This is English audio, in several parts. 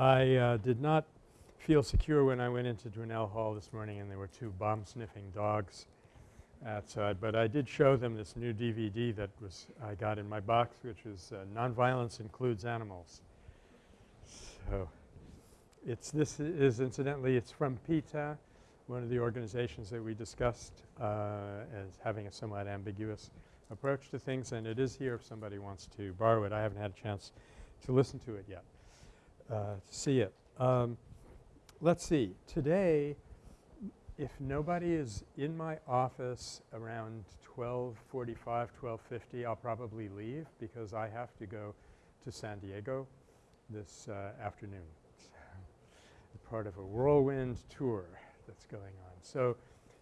I uh, did not feel secure when I went into Dwinelle Hall this morning and there were two bomb-sniffing dogs outside. But I did show them this new DVD that was I got in my box which is uh, Nonviolence Includes Animals. So it's this is incidentally it's from PETA, one of the organizations that we discussed uh, as having a somewhat ambiguous approach to things and it is here if somebody wants to borrow it. I haven't had a chance to listen to it yet, see it. Um, let's see. Today if nobody is in my office around 12:45, 12:50, I'll probably leave because I have to go to San Diego this uh, afternoon. part of a whirlwind tour that's going on. So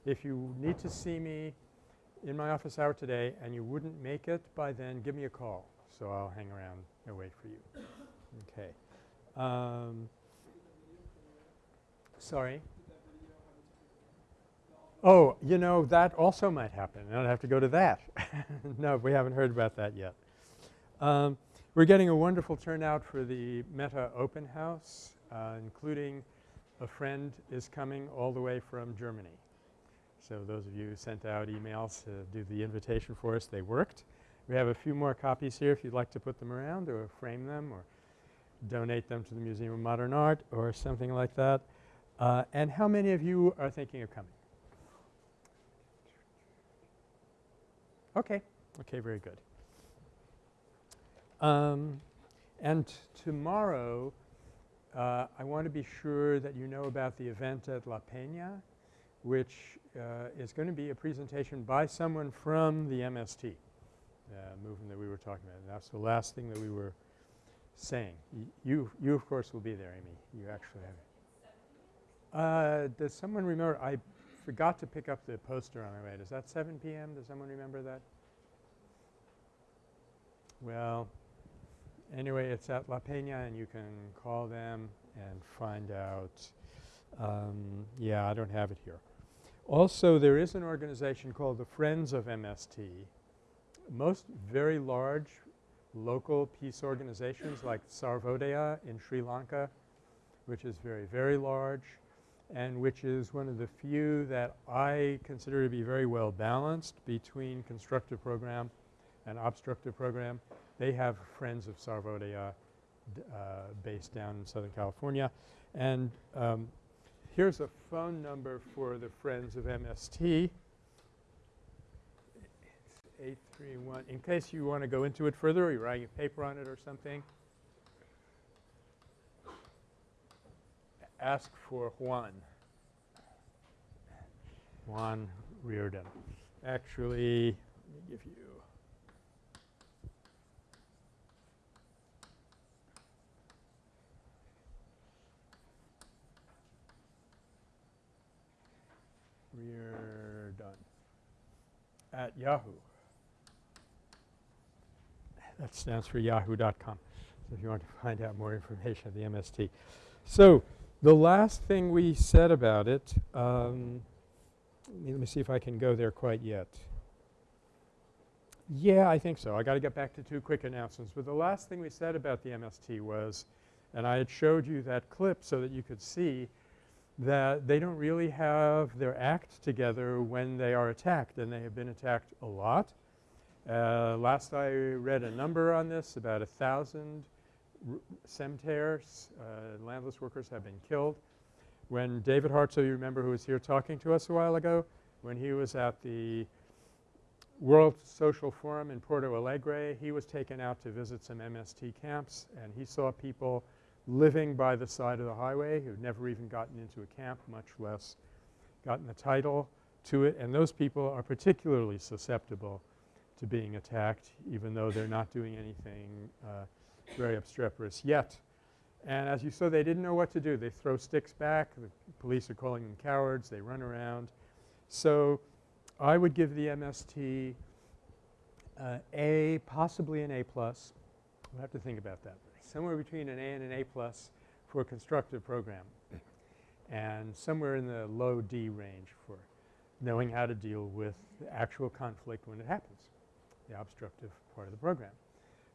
if you need to see me in my office hour today and you wouldn't make it by then, give me a call. So I'll hang around and wait for you. Okay. Um, sorry? Oh, you know, that also might happen. I don't have to go to that. no, we haven't heard about that yet. Um, we're getting a wonderful turnout for the Metta Open House, uh, including a friend is coming all the way from Germany. So those of you who sent out emails to do the invitation for us, they worked. We have a few more copies here if you'd like to put them around or frame them or donate them to the Museum of Modern Art or something like that. Uh, and how many of you are thinking of coming? Okay. Okay, very good. Um, and tomorrow uh, I want to be sure that you know about the event at La Peña which uh, is going to be a presentation by someone from the MST uh, movement that we were talking about. And that's the last thing that we were saying. Y you, you of course will be there, Amy. You actually have uh, does someone remember? I forgot to pick up the poster on my way. Is that 7 p.m.? Does someone remember that? Well, anyway, it's at La Peña and you can call them and find out. Um, yeah, I don't have it here. Also, there is an organization called the Friends of MST. Most very large local peace organizations like Sarvodaya in Sri Lanka, which is very, very large and which is one of the few that I consider to be very well balanced between constructive program and obstructive program. They have friends of Sarvodaya uh, based down in Southern California. And um, here's a phone number for the Friends of MST. It's 831 in case you want to go into it further or you're writing a paper on it or something. ask for Juan. Juan Reardon. Actually, let me give you Reardon at Yahoo. That stands for yahoo.com. So if you want to find out more information at the MST. So the last thing we said about it, um, let me see if I can go there quite yet. Yeah, I think so. I got to get back to two quick announcements. But the last thing we said about the MST was, and I had showed you that clip so that you could see that they don't really have their act together when they are attacked and they have been attacked a lot. Uh, last I read a number on this, about a thousand sem terras, uh, landless workers have been killed. When David Hartsough, you remember who was here talking to us a while ago, when he was at the World Social Forum in Porto Alegre, he was taken out to visit some MST camps and he saw people living by the side of the highway who had never even gotten into a camp, much less gotten the title to it. And those people are particularly susceptible to being attacked even though they're not doing anything uh, very obstreperous yet. And as you saw, they didn't know what to do. They throw sticks back. The police are calling them cowards. They run around. So I would give the MST uh, A, possibly an A plus. We'll have to think about that. Somewhere between an A and an A plus for a constructive program and somewhere in the low D range for knowing how to deal with the actual conflict when it happens, the obstructive part of the program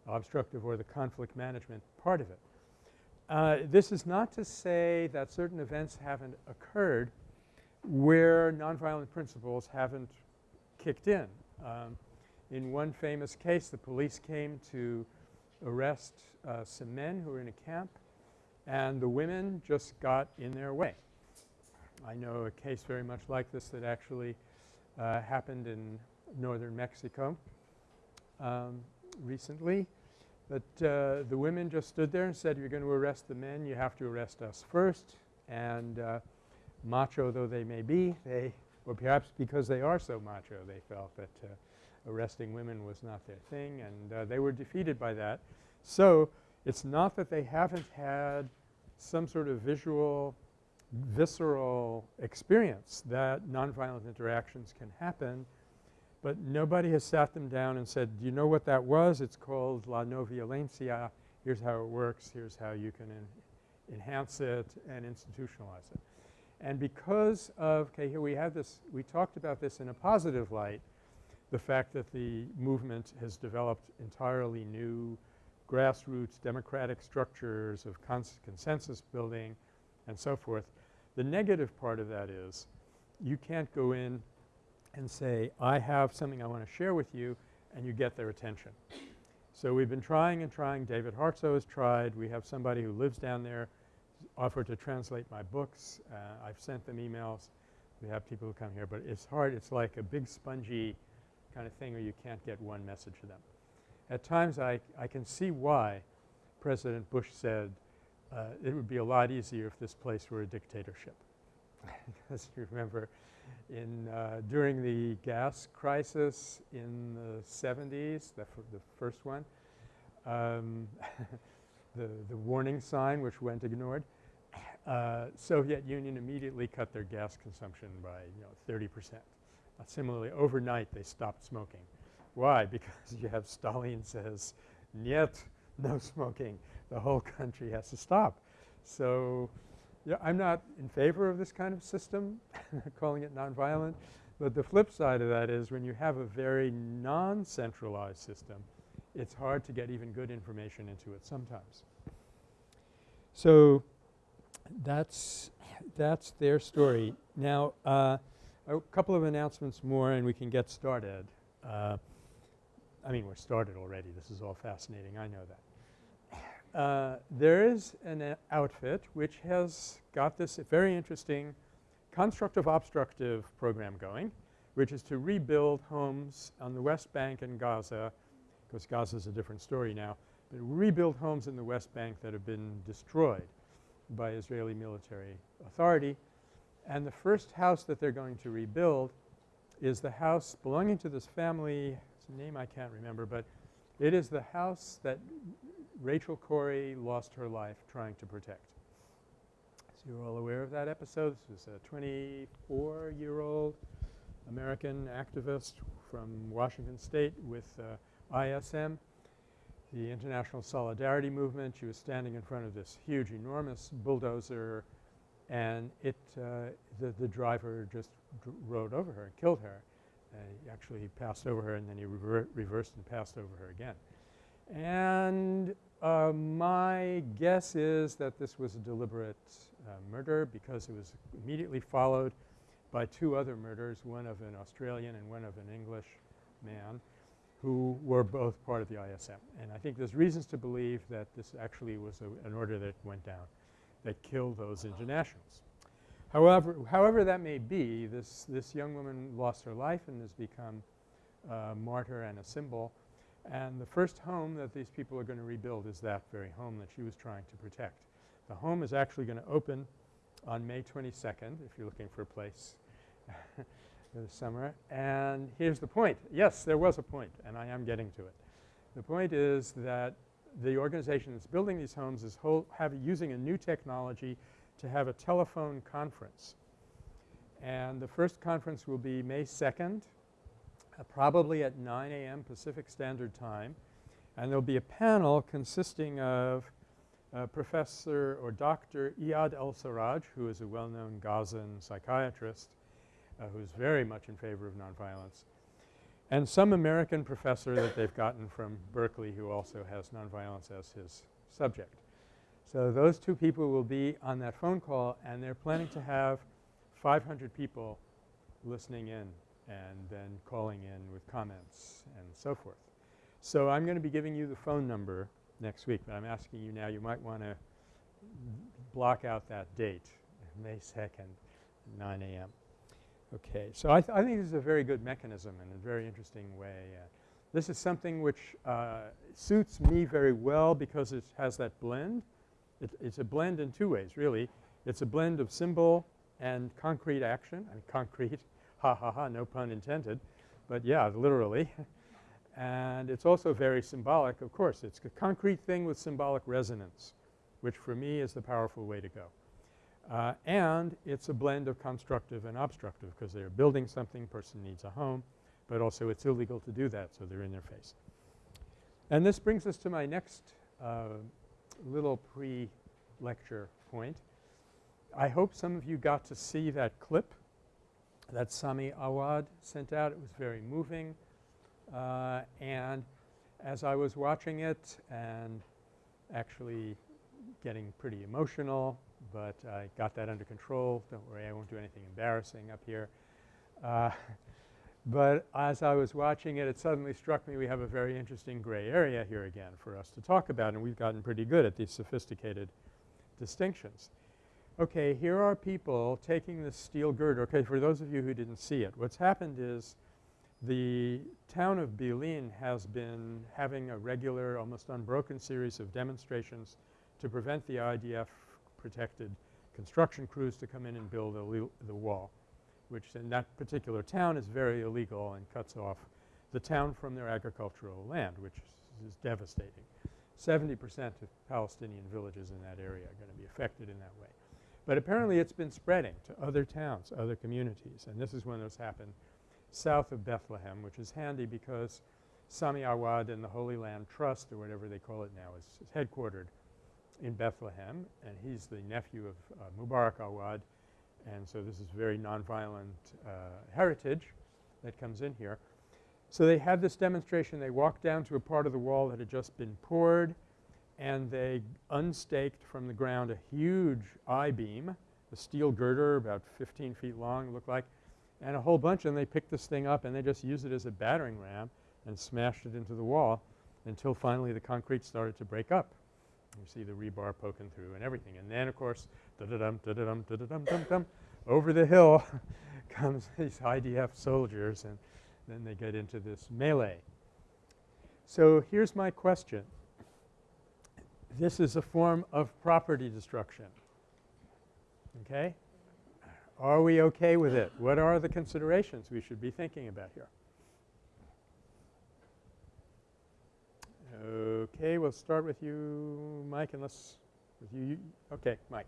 the obstructive or the conflict management part of it. uh, this is not to say that certain events haven't occurred where nonviolent principles haven't kicked in. Um, in one famous case, the police came to arrest uh, some men who were in a camp and the women just got in their way. I know a case very much like this that actually uh, happened in northern Mexico um, recently. But uh, the women just stood there and said, you're going to arrest the men, you have to arrest us first. And uh, macho though they may be, they or perhaps because they are so macho they felt that uh, arresting women was not their thing and uh, they were defeated by that. So, it's not that they haven't had some sort of visual, visceral experience that nonviolent interactions can happen, but nobody has sat them down and said, do you know what that was? It's called la no violencia. Here's how it works. Here's how you can en enhance it and institutionalize it. And because of – okay, here we have this – we talked about this in a positive light, the fact that the movement has developed entirely new grassroots democratic structures of cons consensus building and so forth. The negative part of that is you can't go in and say, I have something I want to share with you and you get their attention. So we've been trying and trying. David Hartsough has tried. We have somebody who lives down there offered to translate my books. Uh, I've sent them emails. We have people who come here, but it's hard. It's like a big spongy kind of thing where you can't get one message to them. At times I, I can see why President Bush said uh, it would be a lot easier if this place were a dictatorship. because you remember in uh, during the gas crisis in the 70s, the, the first one, um, the, the warning sign which went ignored, uh, Soviet Union immediately cut their gas consumption by you know 30 percent. Similarly, overnight they stopped smoking. Why? Because you have Stalin says, "Niet, no smoking. The whole country has to stop." So, yeah, I'm not in favor of this kind of system, calling it nonviolent. But the flip side of that is when you have a very non-centralized system, it's hard to get even good information into it sometimes. So, that's that's their story. Now, uh, a couple of announcements more and we can get started. Uh, I mean, we're started already. This is all fascinating. I know that. Uh, there is an outfit which has got this very interesting constructive obstructive program going, which is to rebuild homes on the West Bank and Gaza, because Gaza is a different story now, but rebuild homes in the West Bank that have been destroyed by Israeli military authority. And the first house that they're going to rebuild is the house belonging to this family it's a name I can't remember, but it is the house that Rachel Corrie lost her life trying to protect. So you're all aware of that episode. This was a 24-year-old American activist from Washington State with uh, ISM, the International Solidarity Movement. She was standing in front of this huge, enormous bulldozer and it uh, the, the driver just rode over her and killed her. Uh, he actually passed over her and then he rever reversed and passed over her again. And uh, my guess is that this was a deliberate uh, murder because it was immediately followed by two other murders, one of an Australian and one of an English man who were both part of the ISM. And I think there's reasons to believe that this actually was a, an order that went down that killed those internationals. However, however that may be, this, this young woman lost her life and has become a martyr and a symbol. And the first home that these people are going to rebuild is that very home that she was trying to protect. The home is actually going to open on May 22nd if you're looking for a place this summer. And here's the point. Yes, there was a point and I am getting to it. The point is that the organization that's building these homes is have using a new technology to have a telephone conference. And the first conference will be May 2nd, uh, probably at 9 a.m. Pacific Standard Time. And there will be a panel consisting of uh, Professor or Dr. Iyad El-Sarraj, who is a well-known Gazan psychiatrist uh, who is very much in favor of nonviolence, and some American professor that they've gotten from Berkeley who also has nonviolence as his subject. So those two people will be on that phone call and they're planning to have 500 people listening in and then calling in with comments and so forth. So I'm going to be giving you the phone number next week, but I'm asking you now you might want to block out that date, May 2nd, 9 a.m. Okay. So I, th I think this is a very good mechanism and a very interesting way. Uh, this is something which uh, suits me very well because it has that blend. It, it's a blend in two ways really. It's a blend of symbol and concrete action. Mean concrete, ha ha ha, no pun intended, but yeah, literally. and it's also very symbolic of course. It's a concrete thing with symbolic resonance which for me is the powerful way to go. Uh, and it's a blend of constructive and obstructive because they're building something, person needs a home, but also it's illegal to do that so they're in their face. And this brings us to my next uh, little pre-lecture point. I hope some of you got to see that clip that Sami Awad sent out. It was very moving uh, and as I was watching it and actually getting pretty emotional, but I got that under control. Don't worry, I won't do anything embarrassing up here. Uh, but as I was watching it, it suddenly struck me we have a very interesting gray area here again for us to talk about and we've gotten pretty good at these sophisticated distinctions. Okay, here are people taking the steel girder. Okay, for those of you who didn't see it, what's happened is the town of Bil'in has been having a regular almost unbroken series of demonstrations to prevent the IDF protected construction crews to come in and build the wall, which in that particular town is very illegal and cuts off the town from their agricultural land, which is, is devastating. 70 percent of Palestinian villages in that area are going to be affected in that way. But apparently it's been spreading to other towns, other communities, and this is when this happened south of Bethlehem, which is handy because Sami Awad and the Holy Land Trust or whatever they call it now is, is headquartered in Bethlehem and he's the nephew of uh, Mubarak Awad and so this is very nonviolent uh, heritage that comes in here. So they had this demonstration. They walked down to a part of the wall that had just been poured and they unstaked from the ground a huge I-beam, a steel girder about 15 feet long looked like, and a whole bunch and they picked this thing up and they just used it as a battering ram and smashed it into the wall until finally the concrete started to break up. You see the rebar poking through and everything. And then of course, da-da-dum, da-da-dum, da-da-dum, dum-dum, over the hill comes these IDF soldiers and then they get into this melee. So here's my question. This is a form of property destruction. Okay? Are we okay with it? What are the considerations we should be thinking about here? Okay, we'll start with you, Mike, unless with you, you okay, Mike.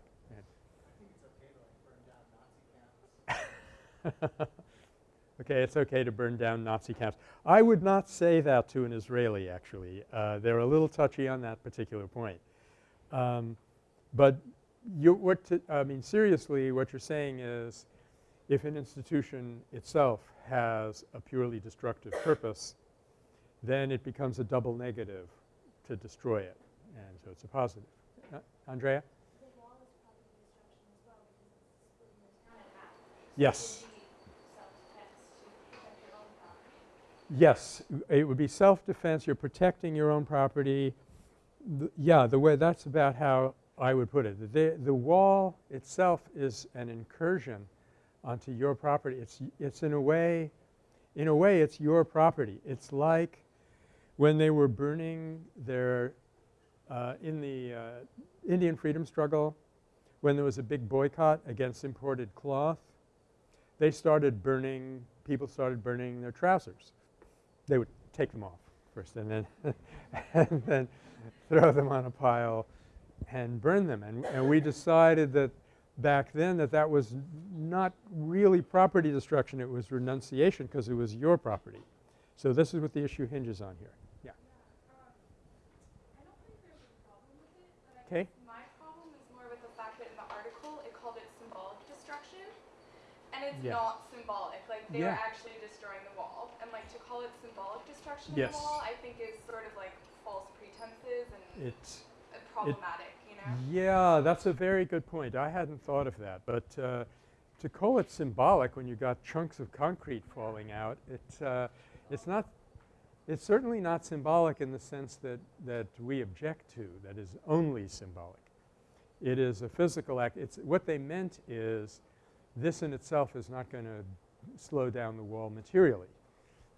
okay, it's okay to burn down Nazi camps. I would not say that to an Israeli actually. Uh, they're a little touchy on that particular point. Um, but you what to, I mean seriously what you're saying is if an institution itself has a purely destructive purpose then it becomes a double negative to destroy it and so it's a positive. Uh, Andrea? Yes. Yes, it would be self-defense. You're protecting your own property. The, yeah, the way that's about how I would put it. The, the wall itself is an incursion onto your property. It's, it's in a way, in a way it's your property. It's like when they were burning their uh, in the uh, Indian freedom struggle when there was a big boycott against imported cloth, they started burning people started burning their trousers. They would take them off first and then and then throw them on a pile and burn them. And, and we decided that back then that that was not really property destruction, it was renunciation because it was your property. So this is what the issue hinges on here. Yeah. Um, okay. My problem is more with the fact that in the article it called it symbolic destruction, and it's not symbolic. Like they yeah. are actually destroying the like to call it symbolic destruction yes. of the wall, I think is sort of like false pretenses and it's problematic. It, you know. Yeah, that's a very good point. I hadn't thought of that. But uh, to call it symbolic when you got chunks of concrete falling out, it, uh, it's not – it's certainly not symbolic in the sense that, that we object to, that is only symbolic. It is a physical act. It's – what they meant is this in itself is not going to slow down the wall materially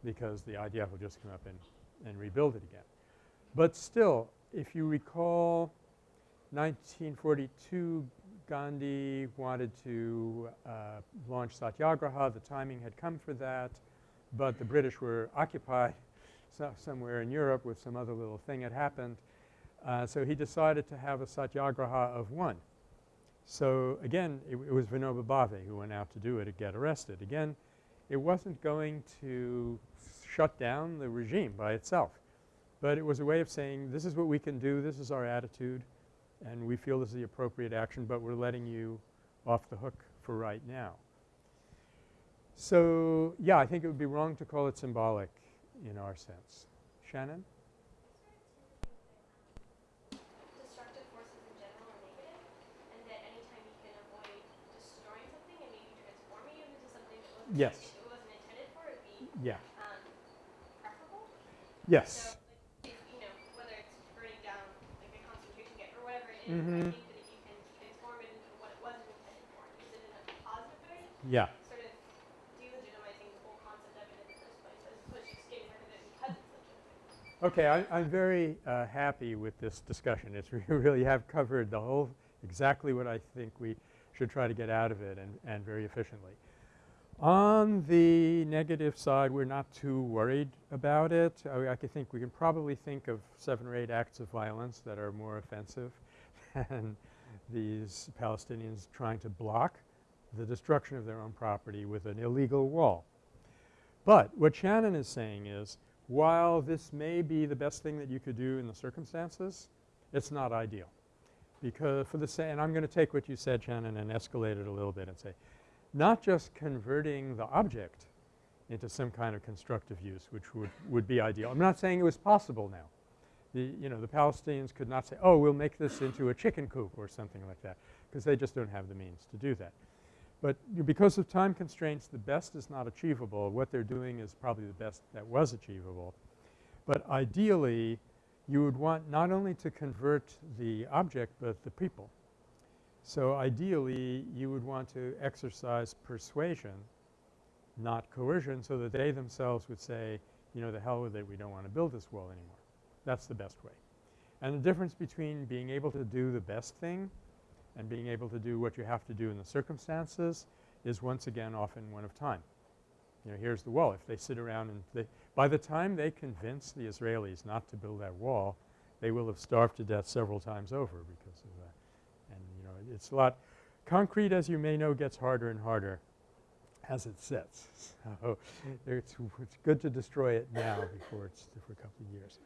because the IDF will just come up and, and rebuild it again. But still, if you recall 1942 Gandhi wanted to uh, launch Satyagraha. The timing had come for that, but the British were occupied so somewhere in Europe with some other little thing had happened. Uh, so he decided to have a Satyagraha of one. So again, it, it was Vinoba Bhave who went out to do it to get arrested. Again, it wasn't going to shut down the regime by itself, but it was a way of saying this is what we can do, this is our attitude, and we feel this is the appropriate action, but we're letting you off the hook for right now. So, yeah, I think it would be wrong to call it symbolic in our sense. Shannon? Destructive forces in general are negative, and that anytime you can avoid destroying something and maybe transforming it into something that wasn't Yes. it wasn't intended for, it'd be Yeah. um. Yes. So, like, if, you know, whether it's burning down like a concentration camp or whatever it is, Mhm. I think that you can transform it into what it wasn't intended for, use it in a positive way, Yeah. sort of delegitimizing the whole concept of it in the first place, as opposed to just getting rid of it because it's legitimate. Okay. I, I'm very uh, happy with this discussion. It's we really have covered the whole exactly what I think we should try to get out of it and, and very efficiently. On the negative side, we're not too worried about it. I, I think we can probably think of seven or eight acts of violence that are more offensive than these Palestinians trying to block the destruction of their own property with an illegal wall. But what Shannon is saying is while this may be the best thing that you could do in the circumstances, it's not ideal. Because for the and I'm going to take what you said Shannon and escalate it a little bit and say not just converting the object into some kind of constructive use which would, would be ideal. I'm not saying it was possible now. The, you know, the Palestinians could not say, oh, we'll make this into a chicken coop or something like that because they just don't have the means to do that. But because of time constraints, the best is not achievable. What they're doing is probably the best that was achievable. But ideally, you would want not only to convert the object, but the people. So ideally, you would want to exercise persuasion, not coercion, so that they themselves would say, you know, the hell with it, we don't want to build this wall anymore. That's the best way. And the difference between being able to do the best thing and being able to do what you have to do in the circumstances is once again often one of time. You know, here's the wall. If they sit around and they – by the time they convince the Israelis not to build that wall, they will have starved to death several times over because of that. And, you know, it's a lot – concrete, as you may know, gets harder and harder as it sets. So it's, it's good to destroy it now before it's for a couple of years.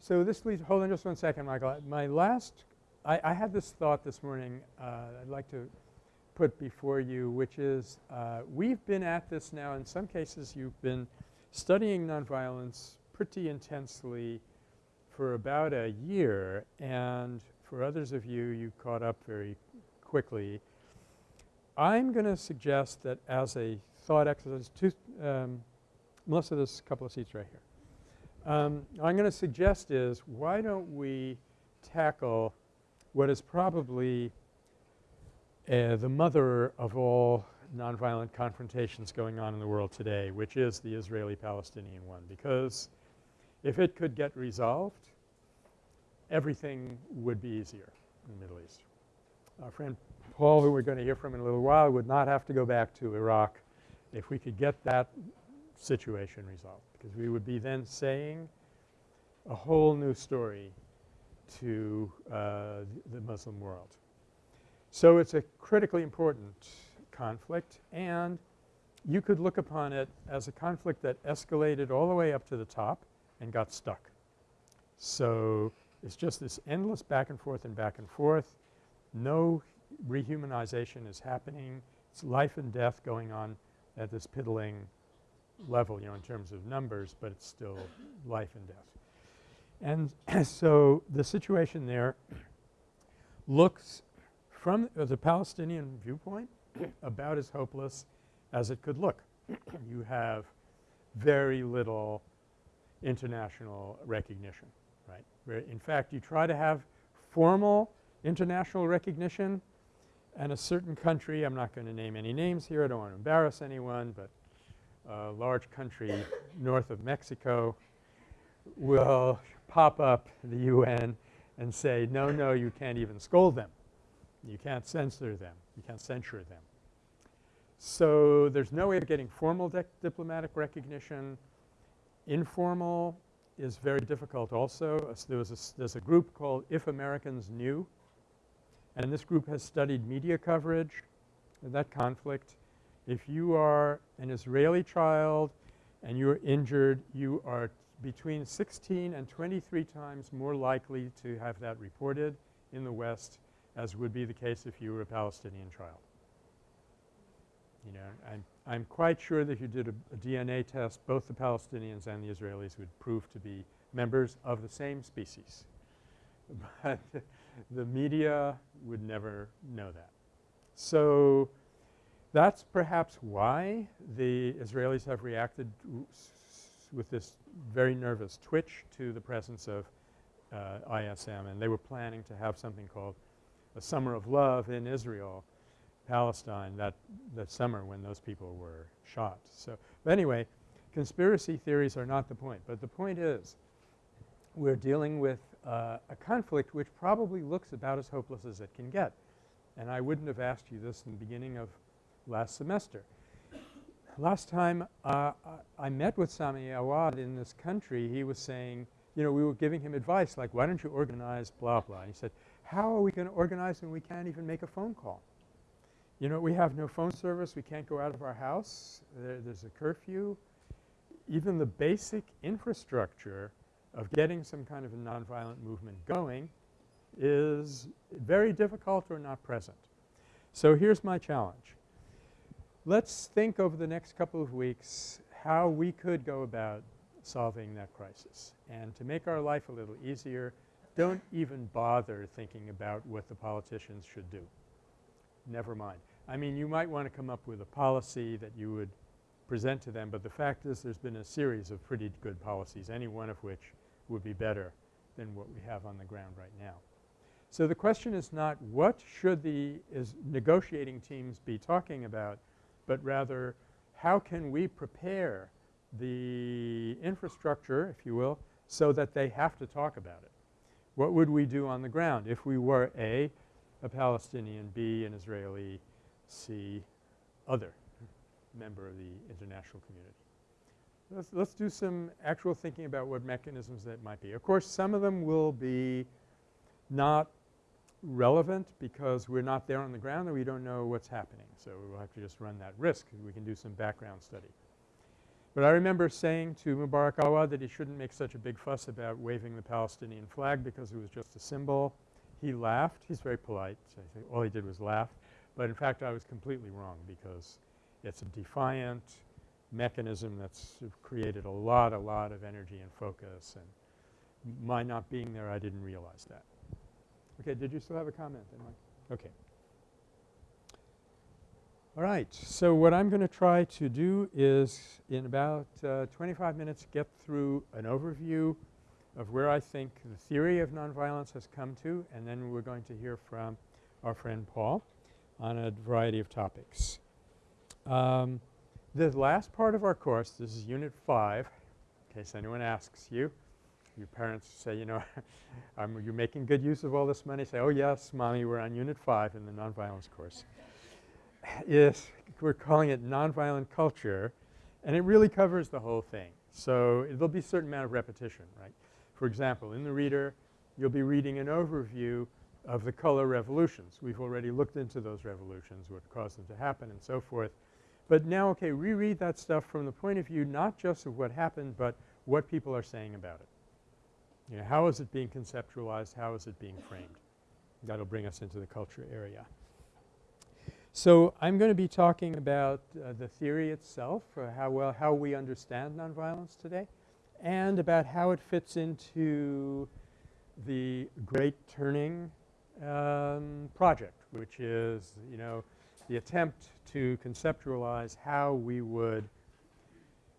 So this leads – hold on just one second, Michael. My last – I, I had this thought this morning uh, I'd like to put before you, which is uh, we've been at this now. In some cases, you've been studying nonviolence pretty intensely for about a year, and for others of you, you caught up very quickly. I'm going to suggest that as a thought exercise two um, Melissa, there's a couple of seats right here. Um, I'm going to suggest is why don't we tackle what is probably uh, the mother of all nonviolent confrontations going on in the world today, which is the Israeli-Palestinian one. Because if it could get resolved, everything would be easier in the Middle East. Our friend Paul, who we're going to hear from in a little while, would not have to go back to Iraq if we could get that situation resolved because we would be then saying a whole new story to uh, the Muslim world. So it's a critically important conflict and you could look upon it as a conflict that escalated all the way up to the top and got stuck. So it's just this endless back and forth and back and forth. No rehumanization is happening. It's life and death going on at this piddling level, you know, in terms of numbers, but it's still life and death. And so the situation there looks from the Palestinian viewpoint about as hopeless as it could look. you have very little international recognition. Where in fact you try to have formal international recognition and a certain country, I'm not going to name any names here, I don't want to embarrass anyone, but a large country north of Mexico will pop up the UN and say, no, no, you can't even scold them. You can't censor them. You can't censure them. So there's no way of getting formal diplomatic recognition. Informal is very difficult also. There was a, there's a group called If Americans Knew and this group has studied media coverage of that conflict. If you are an Israeli child and you're injured, you are between 16 and 23 times more likely to have that reported in the West as would be the case if you were a Palestinian child. You know, I'm, I'm quite sure that if you did a, a DNA test, both the Palestinians and the Israelis would prove to be members of the same species. But the media would never know that. So that's perhaps why the Israelis have reacted with this very nervous twitch to the presence of uh, ISM and they were planning to have something called a summer of love in Israel, Palestine that, that summer when those people were shot. So, but anyway, conspiracy theories are not the point, but the point is we're dealing with uh, a conflict which probably looks about as hopeless as it can get. And I wouldn't have asked you this in the beginning of last semester. Last time uh, I met with Sami Awad in this country, he was saying, you know, we were giving him advice like, why don't you organize blah, blah. And he said, how are we going to organize when we can't even make a phone call? You know, we have no phone service. We can't go out of our house. There, there's a curfew. Even the basic infrastructure of getting some kind of a nonviolent movement going is very difficult or not present. So here's my challenge. Let's think over the next couple of weeks how we could go about solving that crisis. And to make our life a little easier, don't even bother thinking about what the politicians should do. Never mind. I mean, you might want to come up with a policy that you would present to them, but the fact is there's been a series of pretty good policies, any one of which would be better than what we have on the ground right now. So the question is not what should the is negotiating teams be talking about, but rather how can we prepare the infrastructure, if you will, so that they have to talk about it. What would we do on the ground if we were A, a Palestinian, B, an Israeli, C, other member of the international community? Let's, let's do some actual thinking about what mechanisms that might be. Of course, some of them will be not relevant because we're not there on the ground and we don't know what's happening. So, we'll have to just run that risk. We can do some background study. But I remember saying to Mubarak Awad that he shouldn't make such a big fuss about waving the Palestinian flag because it was just a symbol. He laughed. He's very polite. So all he did was laugh. But in fact, I was completely wrong because it's a defiant, mechanism that's created a lot, a lot of energy and focus and my not being there I didn't realize that. Okay, did you still have a comment Okay. All right. So what I'm going to try to do is in about uh, 25 minutes get through an overview of where I think the theory of nonviolence has come to and then we're going to hear from our friend Paul on a variety of topics. Um, the last part of our course, this is Unit 5, in case anyone asks you. Your parents say, you know, um, you're making good use of all this money. Say, oh yes, mommy, we're on Unit 5 in the nonviolence course. Is we're calling it nonviolent culture and it really covers the whole thing. So, there'll be a certain amount of repetition, right. For example, in the reader you'll be reading an overview of the color revolutions. We've already looked into those revolutions, what caused them to happen and so forth. But now, okay, reread that stuff from the point of view not just of what happened, but what people are saying about it. You know, how is it being conceptualized? How is it being framed? That'll bring us into the culture area. So, I'm going to be talking about uh, the theory itself, uh, how well how we understand nonviolence today, and about how it fits into the great turning um, project, which is, you know, the attempt to conceptualize how we would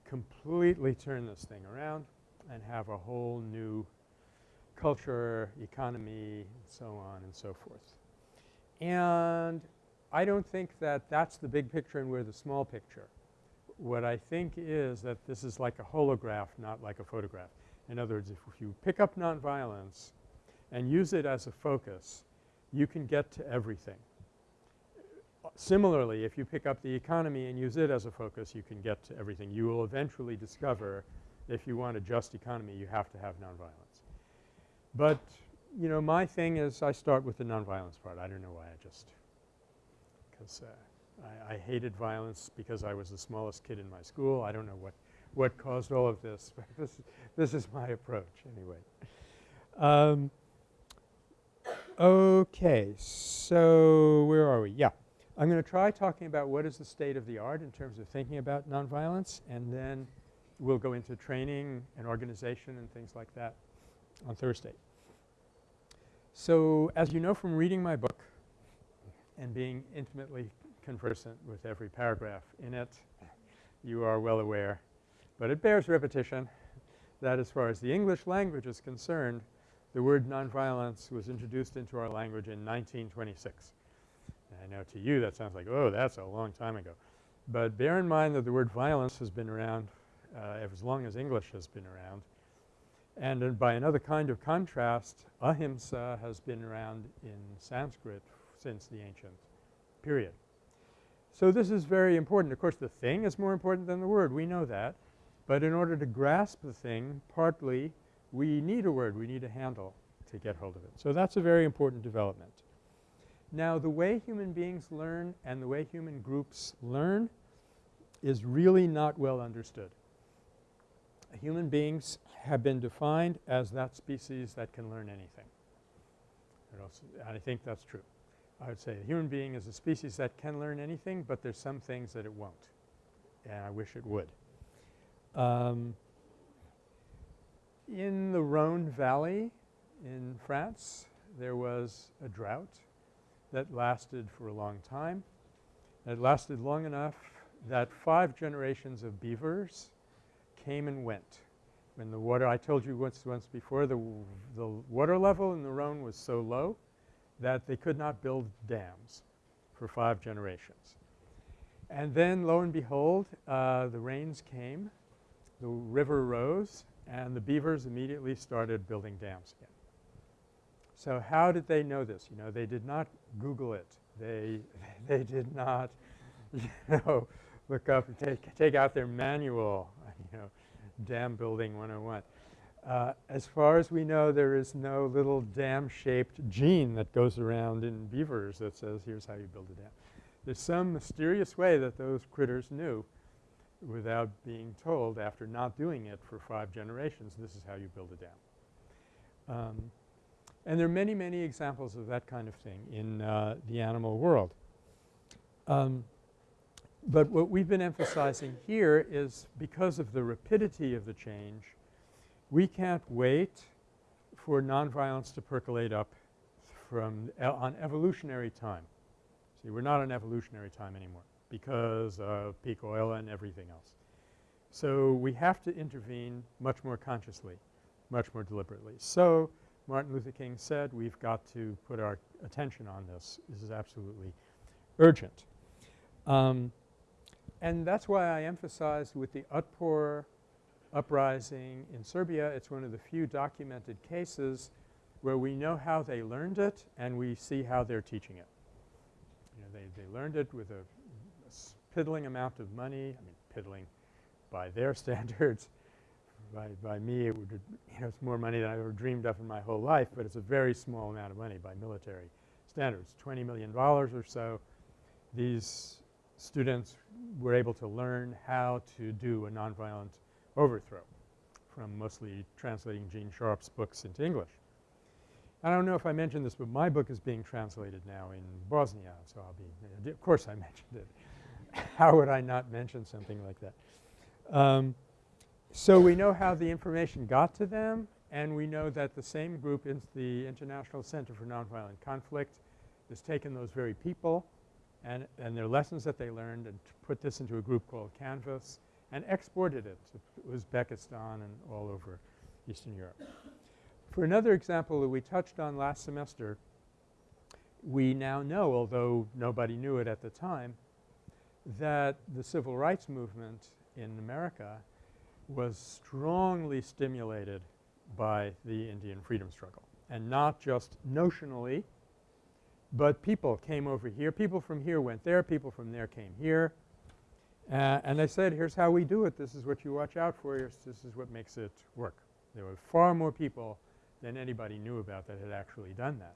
completely turn this thing around and have a whole new culture, economy, and so on and so forth. And I don't think that that's the big picture and we're the small picture. What I think is that this is like a holograph, not like a photograph. In other words, if you pick up nonviolence and use it as a focus, you can get to everything. Similarly, if you pick up the economy and use it as a focus, you can get to everything. You will eventually discover if you want a just economy, you have to have nonviolence. But, you know, my thing is I start with the nonviolence part. I don't know why I just – because uh, I, I hated violence because I was the smallest kid in my school. I don't know what, what caused all of this, but this, this is my approach anyway. Um, okay. So where are we? Yeah. I'm going to try talking about what is the state of the art in terms of thinking about nonviolence and then we'll go into training and organization and things like that on Thursday. So as you know from reading my book and being intimately conversant with every paragraph in it, you are well aware, but it bears repetition that as far as the English language is concerned, the word nonviolence was introduced into our language in 1926. And I know to you that sounds like, oh, that's a long time ago. But bear in mind that the word violence has been around uh, as long as English has been around. And uh, by another kind of contrast, ahimsa has been around in Sanskrit since the ancient period. So this is very important. Of course, the thing is more important than the word. We know that. But in order to grasp the thing, partly we need a word. We need a handle to get hold of it. So that's a very important development. Now the way human beings learn and the way human groups learn is really not well understood. Human beings have been defined as that species that can learn anything. And I think that's true. I would say a human being is a species that can learn anything, but there's some things that it won't, and I wish it would. Um, in the Rhone Valley in France, there was a drought that lasted for a long time. It lasted long enough that five generations of beavers came and went. When the water – I told you once, once before the, the water level in the Rhone was so low that they could not build dams for five generations. And then lo and behold, uh, the rains came, the river rose, and the beavers immediately started building dams again. So how did they know this? You know, they did not Google it. They, they did not, you know, look up and take, take out their manual, you know, dam building 101. Uh, as far as we know, there is no little dam-shaped gene that goes around in beavers that says here's how you build a dam. There's some mysterious way that those critters knew without being told after not doing it for five generations, this is how you build a dam. Um, and there are many, many examples of that kind of thing in uh, the animal world. Um, but what we've been emphasizing here is because of the rapidity of the change, we can't wait for nonviolence to percolate up from on evolutionary time. See, we're not on evolutionary time anymore because of peak oil and everything else. So we have to intervene much more consciously, much more deliberately. So Martin Luther King said we've got to put our attention on this. This is absolutely urgent. Um, and that's why I emphasized with the Otpor uprising in Serbia, it's one of the few documented cases where we know how they learned it and we see how they're teaching it. You know, they, they learned it with a piddling amount of money, I mean piddling by their standards, by, by me it would you know it's more money than I ever dreamed of in my whole life, but it's a very small amount of money by military standards, $20 million or so. These students were able to learn how to do a nonviolent overthrow from mostly translating Gene Sharp's books into English. I don't know if I mentioned this, but my book is being translated now in Bosnia, so I'll be – of course I mentioned it. How would I not mention something like that? Um, so we know how the information got to them And we know that the same group in the International Center for Nonviolent Conflict has taken those very people and, and their lessons that they learned and put this into a group called Canvas and exported it to Uzbekistan and all over Eastern Europe. For another example that we touched on last semester, we now know, although nobody knew it at the time, that the civil rights movement in America was strongly stimulated by the Indian freedom struggle and not just notionally, but people came over here. People from here went there. People from there came here. Uh, and they said, here's how we do it. This is what you watch out for. This is what makes it work. There were far more people than anybody knew about that had actually done that.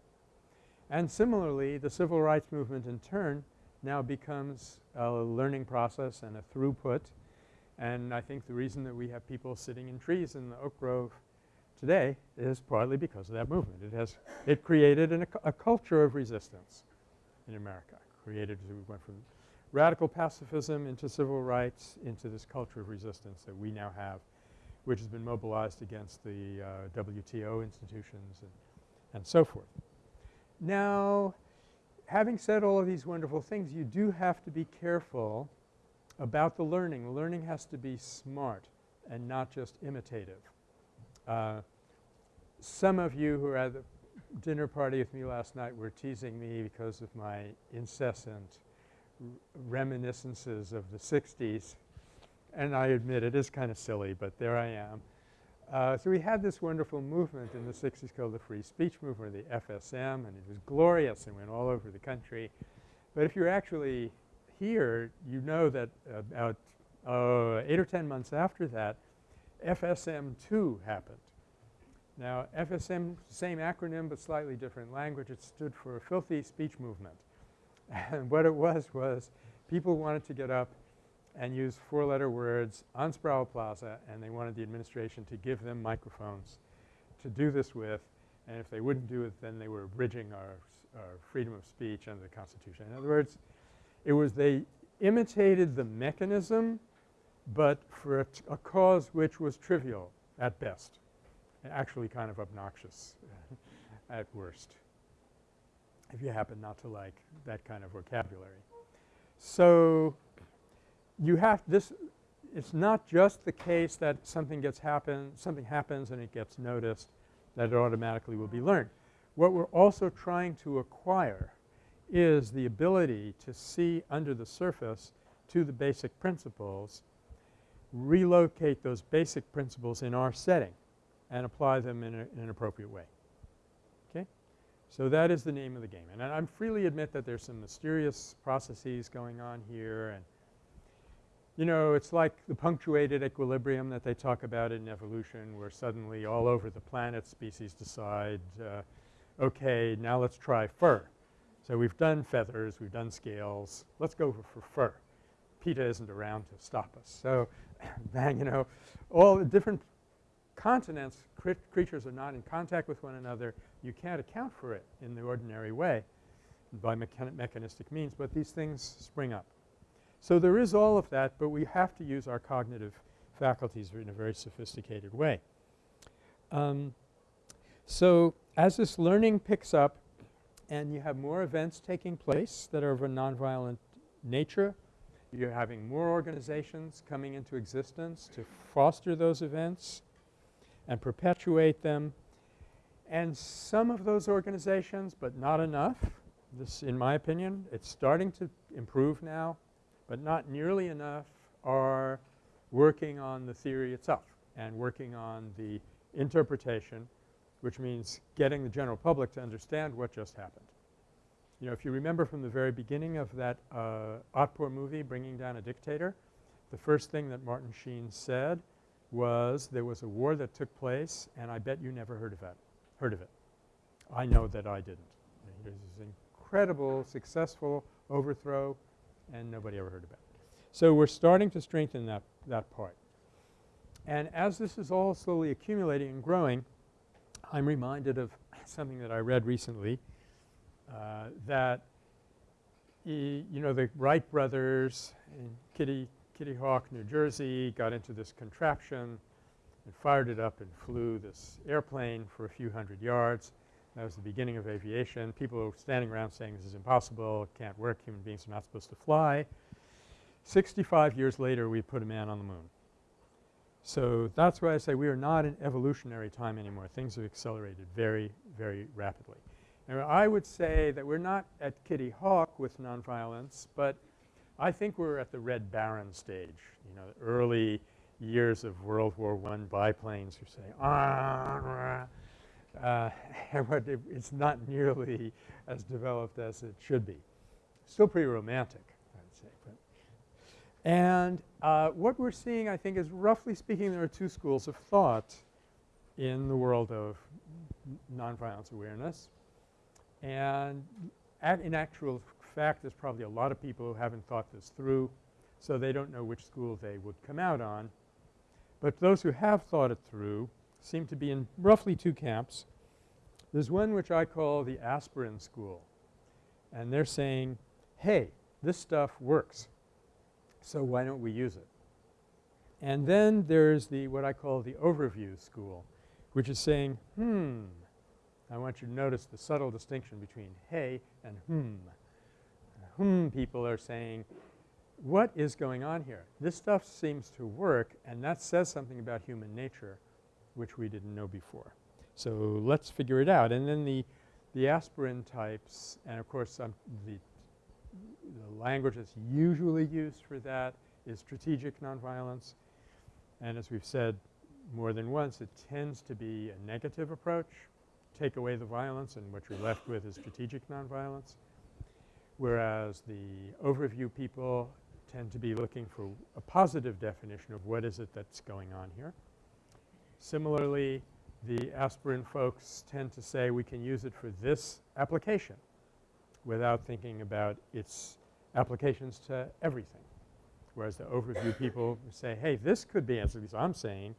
And similarly, the civil rights movement in turn now becomes a learning process and a throughput. And I think the reason that we have people sitting in trees in the oak grove today is partly because of that movement. It has – it created an, a, culture of resistance in America, created – we went from radical pacifism into civil rights into this culture of resistance that we now have which has been mobilized against the uh, WTO institutions and, and so forth. Now having said all of these wonderful things you do have to be careful about the learning. Learning has to be smart and not just imitative. Uh, some of you who were at the dinner party with me last night were teasing me because of my incessant reminiscences of the 60s and I admit it is kind of silly, but there I am. Uh, so we had this wonderful movement in the 60s called the Free Speech Movement, the FSM, and it was glorious and went all over the country. But if you're actually here, you know that about uh, 8 or 10 months after that, FSM2 happened. Now FSM, same acronym but slightly different language. It stood for a Filthy Speech Movement. And what it was was people wanted to get up and used four-letter words on Sproul Plaza and they wanted the administration to give them microphones to do this with and if they wouldn't do it then they were abridging our, our freedom of speech under the Constitution. In other words, it was they imitated the mechanism but for a, a cause which was trivial at best and actually kind of obnoxious at worst if you happen not to like that kind of vocabulary. So you have this it's not just the case that something gets happen something happens and it gets noticed that it automatically will be learned. What we're also trying to acquire is the ability to see under the surface to the basic principles, relocate those basic principles in our setting and apply them in, a, in an appropriate way. Okay? So that is the name of the game. And I, I freely admit that there's some mysterious processes going on here and you know, it's like the punctuated equilibrium that they talk about in evolution where suddenly all over the planet species decide, uh, okay, now let's try fur. So we've done feathers, we've done scales, let's go for, fur. PETA isn't around to stop us. So bang, you know, all the different continents creatures are not in contact with one another. You can't account for it in the ordinary way by mechanistic means, but these things spring up. So there is all of that, but we have to use our cognitive faculties in a very sophisticated way. Um, so as this learning picks up and you have more events taking place that are of a nonviolent nature, you're having more organizations coming into existence to foster those events and perpetuate them. And some of those organizations, but not enough, this in my opinion, it's starting to improve now but not nearly enough are working on the theory itself and working on the interpretation which means getting the general public to understand what just happened. You know, if you remember from the very beginning of that uh, Otpor movie, Bringing Down a Dictator, the first thing that Martin Sheen said was there was a war that took place and I bet you never heard of that – heard of it. I know that I didn't. It was this incredible successful overthrow and nobody ever heard about it. So we're starting to strengthen that, that part. And as this is all slowly accumulating and growing, I'm reminded of something that I read recently uh, that you know the Wright brothers in Kitty, Kitty Hawk, New Jersey got into this contraption and fired it up and flew this airplane for a few hundred yards. That was the beginning of aviation. People were standing around saying this is impossible, it can't work, human beings are not supposed to fly. 65 years later we put a man on the moon. So that's why I say we are not in evolutionary time anymore. Things have accelerated very, very rapidly. And I would say that we're not at Kitty Hawk with nonviolence, but I think we're at the Red Baron stage, you know, the early years of World War I biplanes who say, ah, uh, it's not nearly as developed as it should be. Still pretty romantic, I would say. But and uh, what we're seeing I think is roughly speaking there are two schools of thought in the world of nonviolence awareness. And in actual fact there's probably a lot of people who haven't thought this through so they don't know which school they would come out on. But those who have thought it through seem to be in roughly two camps. There's one which I call the aspirin school and they're saying, hey, this stuff works, so why don't we use it? And then there's the what I call the overview school which is saying, hmm, I want you to notice the subtle distinction between hey and hmm. Hmm people are saying what is going on here? This stuff seems to work and that says something about human nature which we didn't know before. So let's figure it out. And then the, the aspirin types and of course um, the, the language that's usually used for that is strategic nonviolence. And as we've said more than once, it tends to be a negative approach. Take away the violence and what you're left with is strategic nonviolence. Whereas the overview people tend to be looking for a positive definition of what is it that's going on here. Similarly, the aspirin folks tend to say we can use it for this application without thinking about its applications to everything. Whereas the overview people say, hey, this could be, as I'm saying,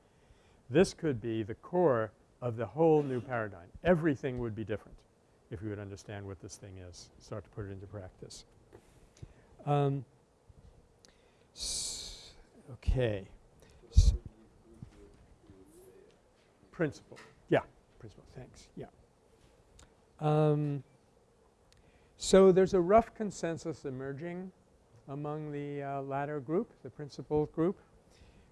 this could be the core of the whole new paradigm. Everything would be different if we would understand what this thing is, start to put it into practice. Um, okay. Principle. Yeah, principle. Thanks. Yeah. Um, so there's a rough consensus emerging among the uh, latter group, the principle group,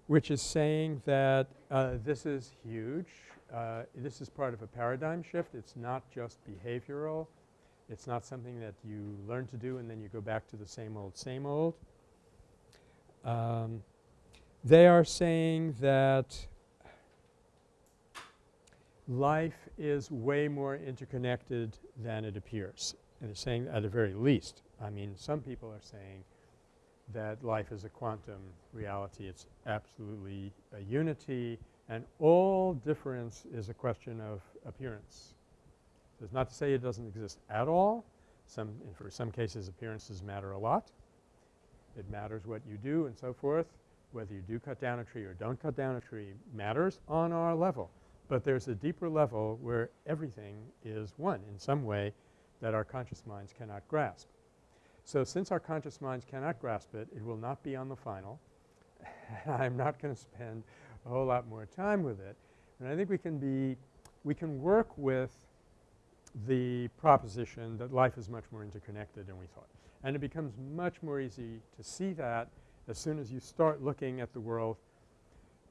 which is saying that uh, this is huge. Uh, this is part of a paradigm shift. It's not just behavioral. It's not something that you learn to do and then you go back to the same old, same old. Um, they are saying that life is way more interconnected than it appears. And they're saying at the very least. I mean some people are saying that life is a quantum reality. It's absolutely a unity and all difference is a question of appearance. That's not to say it doesn't exist at all. Some for some cases appearances matter a lot. It matters what you do and so forth. Whether you do cut down a tree or don't cut down a tree matters on our level. But there's a deeper level where everything is one in some way that our conscious minds cannot grasp. So since our conscious minds cannot grasp it, it will not be on the final. I'm not going to spend a whole lot more time with it. And I think we can be – we can work with the proposition that life is much more interconnected than we thought. And it becomes much more easy to see that as soon as you start looking at the world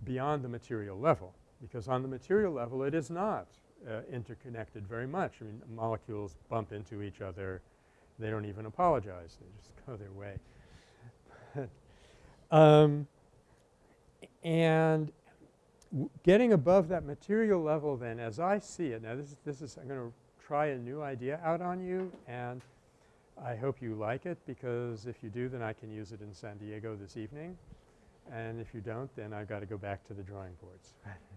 beyond the material level because on the material level it is not uh, interconnected very much. I mean molecules bump into each other. They don't even apologize. They just go their way. um, and getting above that material level then as I see it – now this is, this is I'm going to try a new idea out on you and I hope you like it because if you do then I can use it in San Diego this evening and if you don't then I've got to go back to the drawing boards.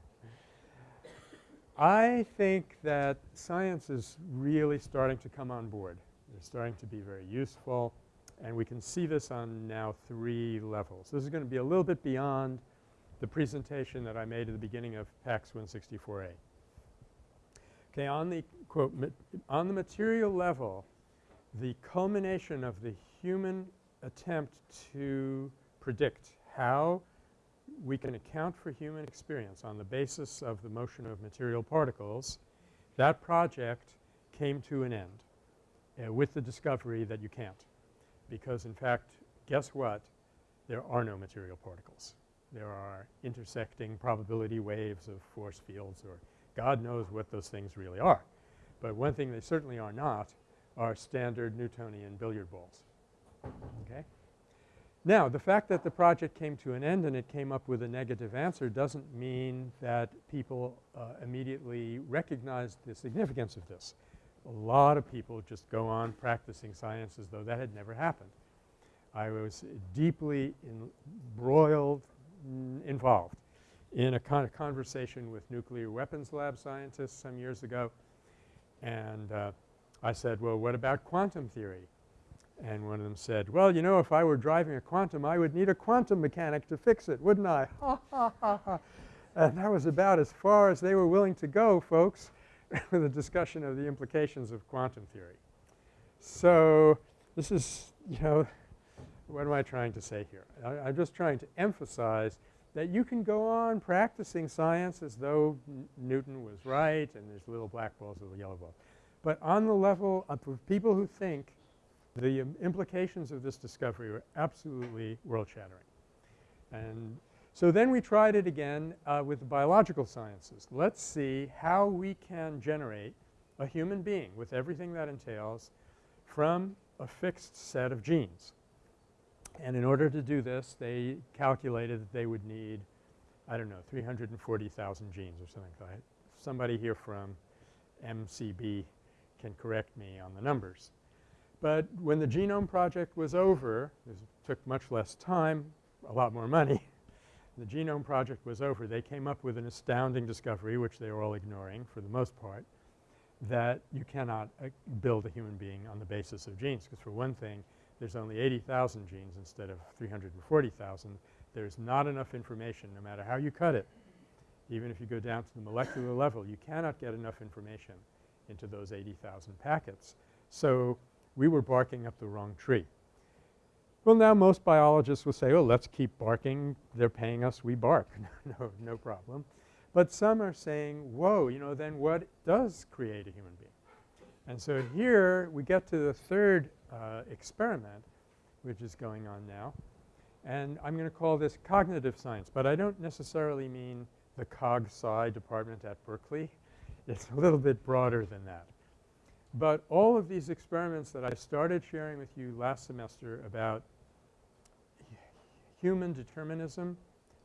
I think that science is really starting to come on board. They're starting to be very useful and we can see this on now three levels. This is going to be a little bit beyond the presentation that I made at the beginning of PACS 164A. Okay, on the quote, on the material level, the culmination of the human attempt to predict how we can account for human experience on the basis of the motion of material particles, that project came to an end uh, with the discovery that you can't. Because in fact, guess what? There are no material particles. There are intersecting probability waves of force fields or God knows what those things really are. But one thing they certainly are not are standard Newtonian billiard balls. Okay? Now the fact that the project came to an end and it came up with a negative answer doesn't mean that people uh, immediately recognized the significance of this. A lot of people just go on practicing science as though that had never happened. I was deeply embroiled, involved in a kind of conversation with nuclear weapons lab scientists some years ago and uh, I said, well, what about quantum theory? And one of them said, well, you know, if I were driving a quantum, I would need a quantum mechanic to fix it, wouldn't I? Ha, ha, ha, ha. And that was about as far as they were willing to go, folks, with a discussion of the implications of quantum theory. So this is, you know, what am I trying to say here? I, am just trying to emphasize that you can go on practicing science as though Newton was right and there's little black balls, and little yellow balls. But on the level of people who think the um, implications of this discovery were absolutely world-shattering. And so then we tried it again uh, with the biological sciences. Let's see how we can generate a human being with everything that entails from a fixed set of genes. And in order to do this, they calculated that they would need, I don't know, 340,000 genes or something like that. Somebody here from MCB can correct me on the numbers. But when the genome project was over, it took much less time, a lot more money. the genome project was over, they came up with an astounding discovery, which they were all ignoring for the most part, that you cannot uh, build a human being on the basis of genes. Because for one thing, there's only 80,000 genes instead of 340,000. There's not enough information no matter how you cut it. Even if you go down to the molecular level, you cannot get enough information into those 80,000 packets. So we were barking up the wrong tree. Well, now most biologists will say, oh, let's keep barking. They're paying us, we bark. no, no problem. But some are saying, whoa, you know, then what does create a human being? And so here we get to the third uh, experiment which is going on now. And I'm going to call this cognitive science, but I don't necessarily mean the cog sci department at Berkeley. It's a little bit broader than that. But all of these experiments that I started sharing with you last semester about human determinism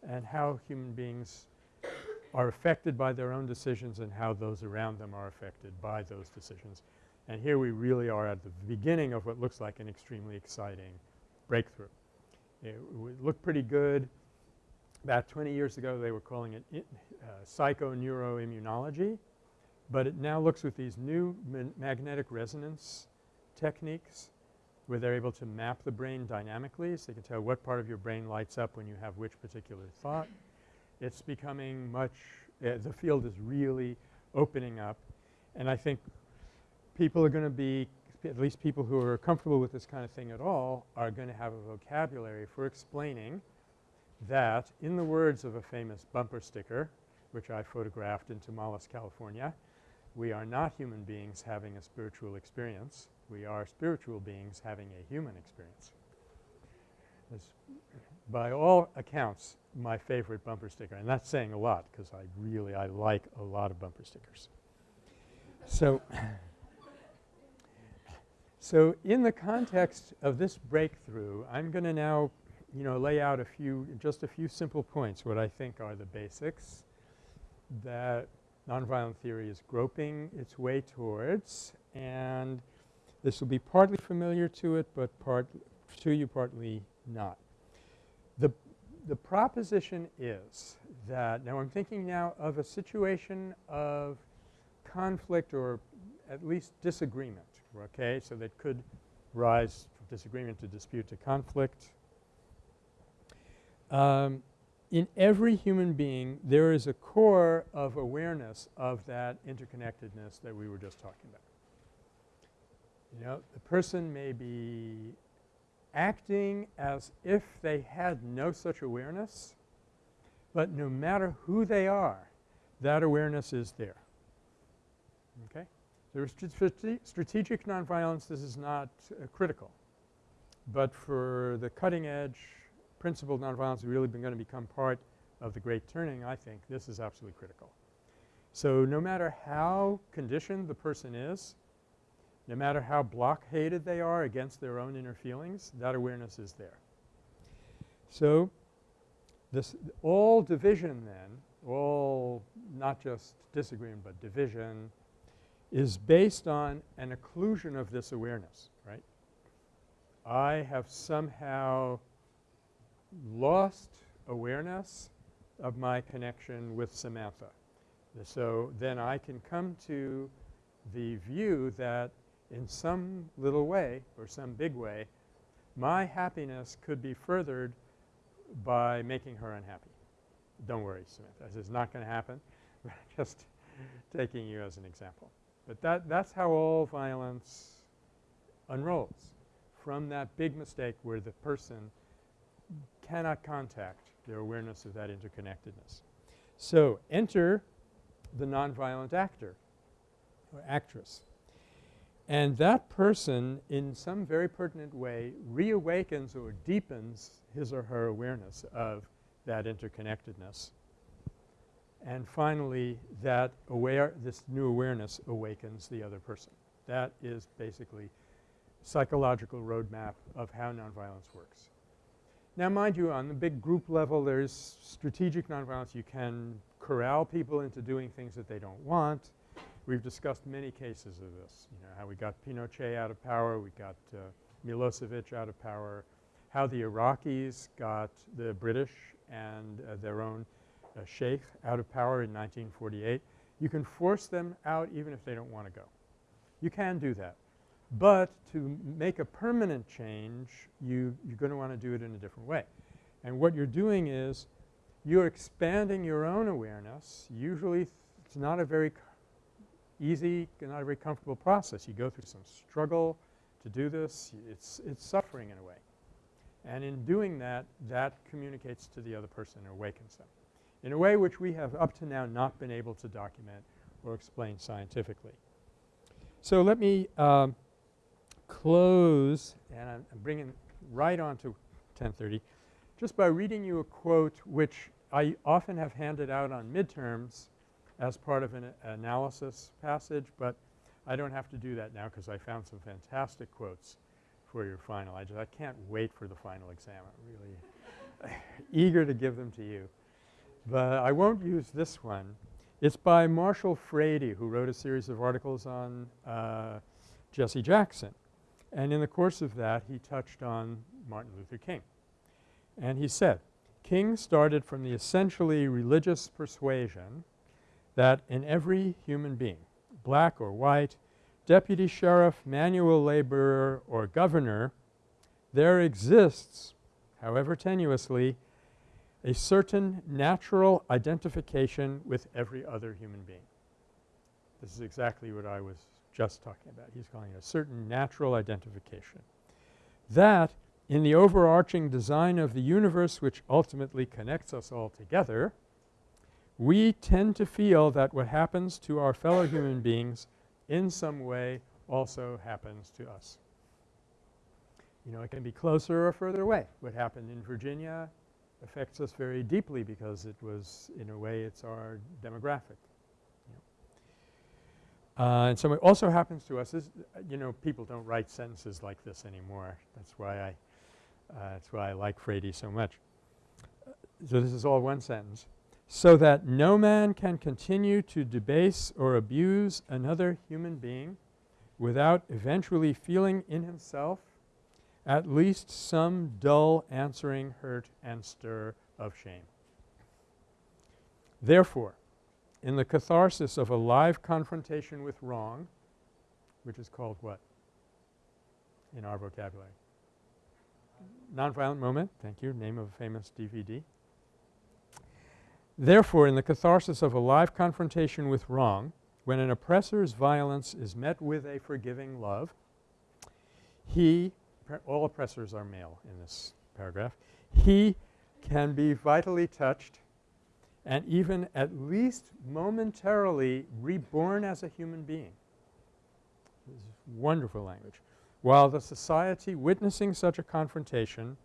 and how human beings are affected by their own decisions and how those around them are affected by those decisions. And here we really are at the beginning of what looks like an extremely exciting breakthrough. It would look pretty good. About 20 years ago they were calling it uh, psychoneuroimmunology but it now looks with these new magnetic resonance techniques where they're able to map the brain dynamically so they can tell what part of your brain lights up when you have which particular thought. It's becoming much uh, the field is really opening up and I think people are going to be at least people who are comfortable with this kind of thing at all are going to have a vocabulary for explaining that in the words of a famous bumper sticker which I photographed in Tomales, California, we are not human beings having a spiritual experience. We are spiritual beings having a human experience. By all accounts my favorite bumper sticker and that's saying a lot because I really I like a lot of bumper stickers. So, so in the context of this breakthrough I'm going to now you know lay out a few just a few simple points what I think are the basics that nonviolent theory is groping its way towards and this will be partly familiar to it, but part to you partly not. The, the proposition is that now I'm thinking now of a situation of conflict or at least disagreement, okay. So that could rise from disagreement to dispute to conflict. Um, in every human being there is a core of awareness of that interconnectedness that we were just talking about. You know, the person may be acting as if they had no such awareness But no matter who they are, that awareness is there. Okay? Strate strategic nonviolence, this is not uh, critical. But for the cutting edge principled nonviolence really going to become part of the great turning, I think this is absolutely critical. So no matter how conditioned the person is, no matter how blockaded they are against their own inner feelings, that awareness is there. So this all division then, all not just disagreement but division is based on an occlusion of this awareness, right. I have somehow lost awareness of my connection with Samantha. So then I can come to the view that in some little way or some big way my happiness could be furthered by making her unhappy. Don't worry Samantha, this is not going to happen. Just taking you as an example. But that that's how all violence unrolls from that big mistake where the person cannot contact their awareness of that interconnectedness. So enter the nonviolent actor or actress. And that person in some very pertinent way reawakens or deepens his or her awareness of that interconnectedness. And finally, that aware this new awareness awakens the other person. That is basically psychological roadmap of how nonviolence works. Now mind you on the big group level there's strategic nonviolence. You can corral people into doing things that they don't want. We've discussed many cases of this, you know, how we got Pinochet out of power, we got uh, Milosevic out of power, how the Iraqis got the British and uh, their own uh, sheikh out of power in 1948. You can force them out even if they don't want to go. You can do that. But to make a permanent change, you, you're going to want to do it in a different way. And what you're doing is you're expanding your own awareness. Usually it's not a very easy, not a very comfortable process. You go through some struggle to do this. It's, it's suffering in a way. And in doing that, that communicates to the other person and awakens them in a way which we have up to now not been able to document or explain scientifically. So let me um, close and I'm, bringing right on to 1030 just by reading you a quote which I often have handed out on midterms as part of an analysis passage, but I don't have to do that now because I found some fantastic quotes for your final. I just I can't wait for the final exam. I'm really eager to give them to you. But I won't use this one. It's by Marshall Frady who wrote a series of articles on uh, Jesse Jackson. And in the course of that he touched on Martin Luther King. And he said, King started from the essentially religious persuasion that in every human being, black or white, deputy sheriff, manual laborer, or governor, there exists, however tenuously, a certain natural identification with every other human being. This is exactly what I was just talking about. He's calling it a certain natural identification. That in the overarching design of the universe which ultimately connects us all together, we tend to feel that what happens to our fellow human beings in some way also happens to us. You know, it can be closer or further away. What happened in Virginia affects us very deeply because it was in a way it's our demographic. Uh, and so it also happens to us is, you know, people don't write sentences like this anymore. That's why I, uh, that's why I like Frady so much. so this is all one sentence. So that no man can continue to debase or abuse another human being without eventually feeling in himself at least some dull answering hurt and stir of shame. Therefore, in the catharsis of a live confrontation with wrong, which is called what in our vocabulary? Nonviolent moment, thank you, name of a famous DVD. Therefore, in the catharsis of a live confrontation with wrong, when an oppressor's violence is met with a forgiving love, he all oppressors are male in this paragraph. He can be vitally touched and even at least momentarily reborn as a human being. This is wonderful language. While the society witnessing such a confrontation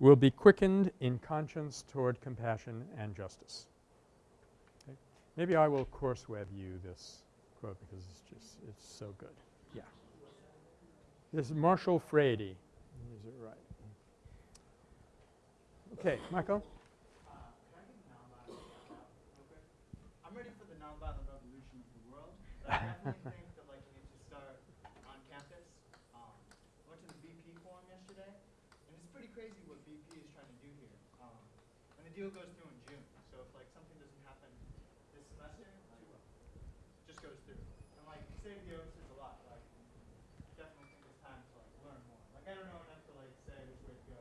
will be quickened in conscience toward compassion and justice. Okay. Maybe I will course web you this quote because it's just it's so good. Yeah. This is Marshall Frady. Is it right? Okay, Michael. Uh, can I give a nonviolent shout out real quick? I'm ready for the nonviolent revolution of the world, but I think that start on campus. I went to the BP forum yesterday, and it's pretty crazy what BP is trying to do here. And the deal goes through in June, so if something doesn't happen this semester, it just goes through. And like is a lot. Definitely think it's time to learn more. Like I don't know to like say which way to go,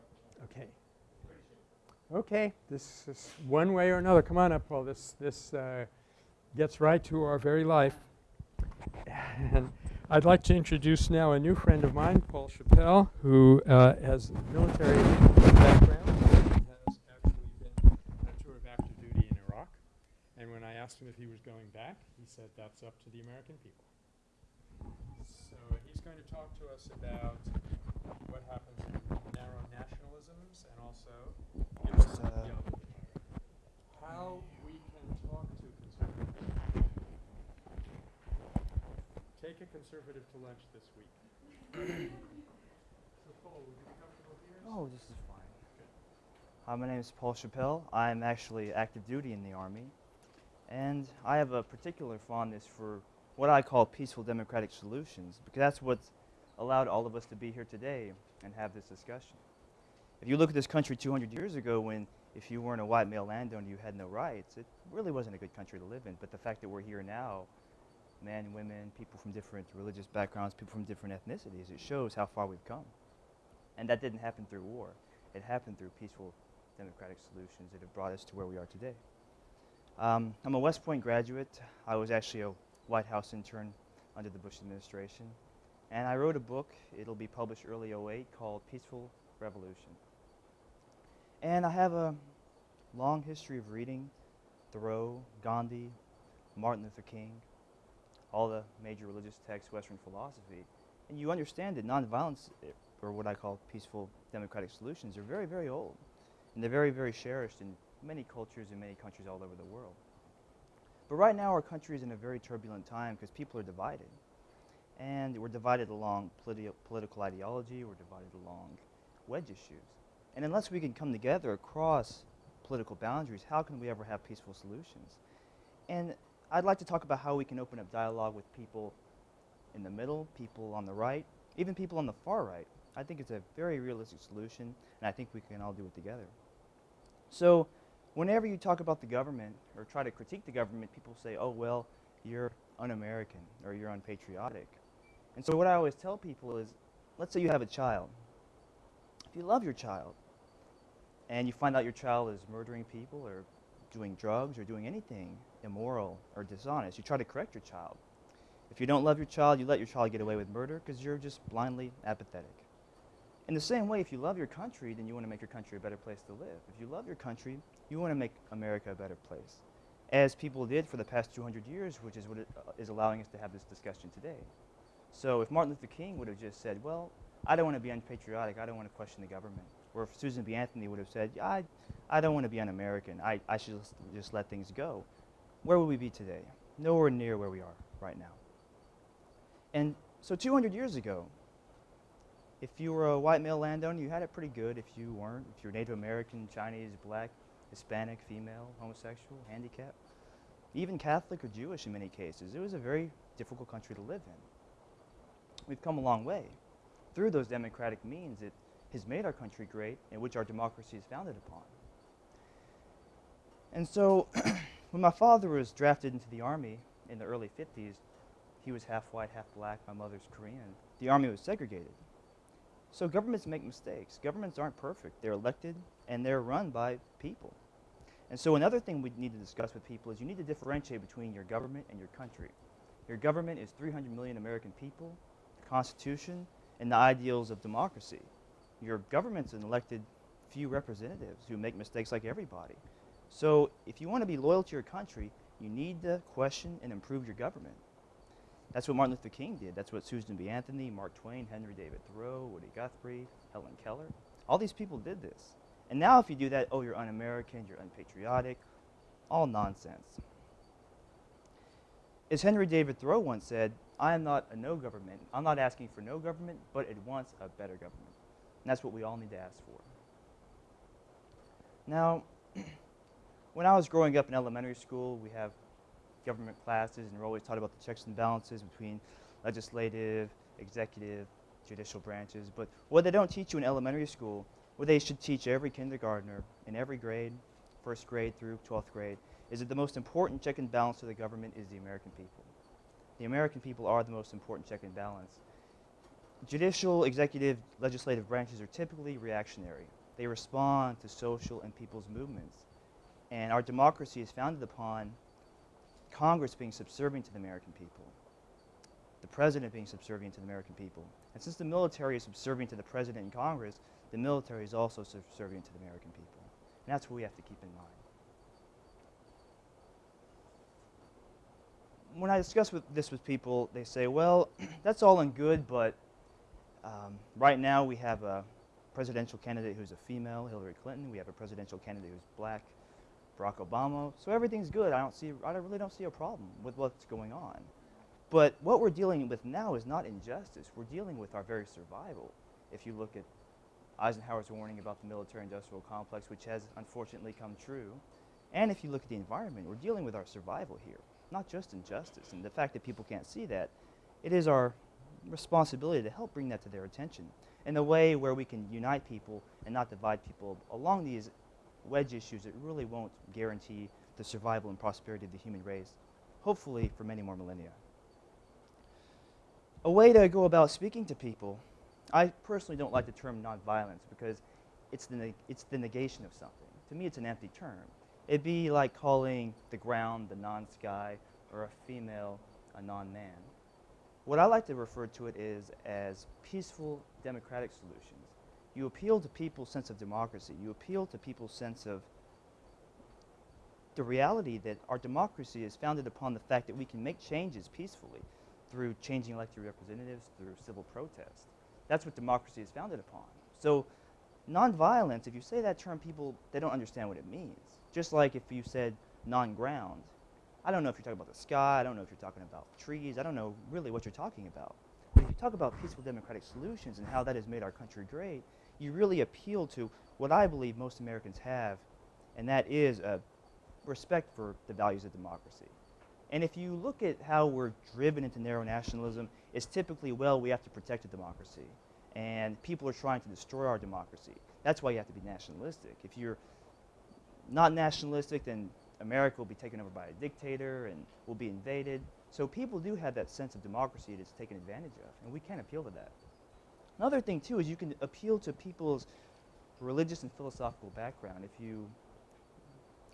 Okay. Okay, this is one way or another. Come on up, Paul. This this uh, gets right to our very life. And I'd like to introduce now a new friend of mine, Paul Chappell, who uh, has military background. He has actually been on a tour of active duty in Iraq. And when I asked him if he was going back, he said that's up to the American people. So he's going to talk to us about what happens in narrow nationalisms and also uh, how we can talk to conservatives. Take a conservative to lunch this week. so Paul, would you be comfortable here? Oh, this is fine. Hi, my name is Paul Chappell. I'm actually active duty in the Army, and I have a particular fondness for what I call peaceful democratic solutions, because that's what's allowed all of us to be here today and have this discussion. If you look at this country 200 years ago, when if you weren't a white male landowner, you had no rights, it really wasn't a good country to live in. But the fact that we're here now, men, women, people from different religious backgrounds, people from different ethnicities, it shows how far we've come. And that didn't happen through war. It happened through peaceful democratic solutions that have brought us to where we are today. Um, I'm a West Point graduate. I was actually a White House intern under the Bush administration. And I wrote a book, it'll be published early 08, called Peaceful Revolution. And I have a long history of reading Thoreau, Gandhi, Martin Luther King, all the major religious texts, Western philosophy. And you understand that nonviolence, eh, or what I call peaceful democratic solutions, are very, very old. And they're very, very cherished in many cultures and many countries all over the world. But right now, our country is in a very turbulent time because people are divided. And we're divided along politi- political ideology, we're divided along wedge issues. And unless we can come together across political boundaries, how can we ever have peaceful solutions? And I'd like to talk about how we can open up dialogue with people in the middle, people on the right, even people on the far right. I think it's a very realistic solution, and I think we can all do it together. So, whenever you talk about the government or try to critique the government, people say, oh, well, you're un American or you're unpatriotic. And so, what I always tell people is let's say you have a child. If you love your child and you find out your child is murdering people or doing drugs or doing anything immoral or dishonest, you try to correct your child. If you don't love your child, you let your child get away with murder because you're just blindly apathetic. In the same way, if you love your country, then you want to make your country a better place to live. If you love your country, you want to make America a better place, as people did for the past 200 years, which is what uh, is allowing us to have this discussion today. So if Martin Luther King would have just said, well, I don't want to be unpatriotic, I don't want to question the government, or if Susan B. Anthony would have said, I, I don't want to be un-American, I, I should just let things go, where would we be today? Nowhere near where we are right now. And so 200 years ago, if you were a white male landowner, you had it pretty good. If you weren't, if you're Native American, Chinese, black, Hispanic, female, homosexual, handicapped, even Catholic or Jewish in many cases, it was a very difficult country to live in. We've come a long way. Through those democratic means, it has made our country great, and which our democracy is founded upon. And so, when my father was drafted into the army in the early 50s, he was half white, half black. My mother's Korean. The army was segregated. So governments make mistakes. Governments aren't perfect. They're elected and they're run by people. And so another thing we need to discuss with people is you need to differentiate between your government and your country. Your government is 300 million American people, the Constitution, and the ideals of democracy. Your government's an elected few representatives who make mistakes like everybody. So if you want to be loyal to your country, you need to question and improve your government. That's what Martin Luther King did. That's what Susan B. Anthony, Mark Twain, Henry David Thoreau, Woody Guthrie, Helen Keller, all these people did this. And now if you do that, oh, you're un-American, you're unpatriotic, all nonsense. As Henry David Thoreau once said, I am not a no government. I'm not asking for no government, but it wants a better government. And that's what we all need to ask for. Now, when I was growing up in elementary school, we have government classes, and we're always taught about the checks and balances between legislative, executive, judicial branches. But what they don't teach you in elementary school, what they should teach every kindergartner in every grade, first grade through 12th grade, is that the most important check and balance to the government is the American people. The American people are the most important check and balance. Judicial, executive, legislative branches are typically reactionary. They respond to social and people's movements. And our democracy is founded upon Congress being subservient to the American people, the president being subservient to the American people. And since the military is subservient to the president and Congress, the military is also subservient to the American people. And that's what we have to keep in mind. When I discuss with this with people, they say, well, that's all and good, but um, right now we have a presidential candidate who's a female, Hillary Clinton. We have a presidential candidate who's black, Barack Obama. So everything's good. I don't see. I really don't see a problem with what's going on. But what we're dealing with now is not injustice. We're dealing with our very survival. If you look at Eisenhower's warning about the military-industrial complex, which has unfortunately come true, and if you look at the environment, we're dealing with our survival here, not just injustice. And the fact that people can't see that, it is our responsibility to help bring that to their attention in a way where we can unite people and not divide people along these wedge issues that really won't guarantee the survival and prosperity of the human race, hopefully for many more millennia. A way to go about speaking to people, I personally don't like the term nonviolence because it's the, it's the negation of something. To me, it's an empty term. It'd be like calling the ground the non-sky or a female a non-man. What I like to refer to it is as peaceful democratic solutions. You appeal to people's sense of democracy. You appeal to people's sense of the reality that our democracy is founded upon the fact that we can make changes peacefully through changing elected representatives, through civil protest. That's what democracy is founded upon. So nonviolence, if you say that term, people, they don't understand what it means. Just like if you said non-ground, I don't know if you're talking about the sky, I don't know if you're talking about trees, I don't know really what you're talking about. But if you talk about peaceful democratic solutions and how that has made our country great, you really appeal to what I believe most Americans have, and that is a respect for the values of democracy. And if you look at how we're driven into narrow nationalism, it's typically, well, we have to protect a democracy. And people are trying to destroy our democracy. That's why you have to be nationalistic. If you're not nationalistic, then America will be taken over by a dictator and will be invaded. So people do have that sense of democracy that's taken advantage of, and we can't appeal to that. Another thing, too, is you can appeal to people's religious and philosophical background. If you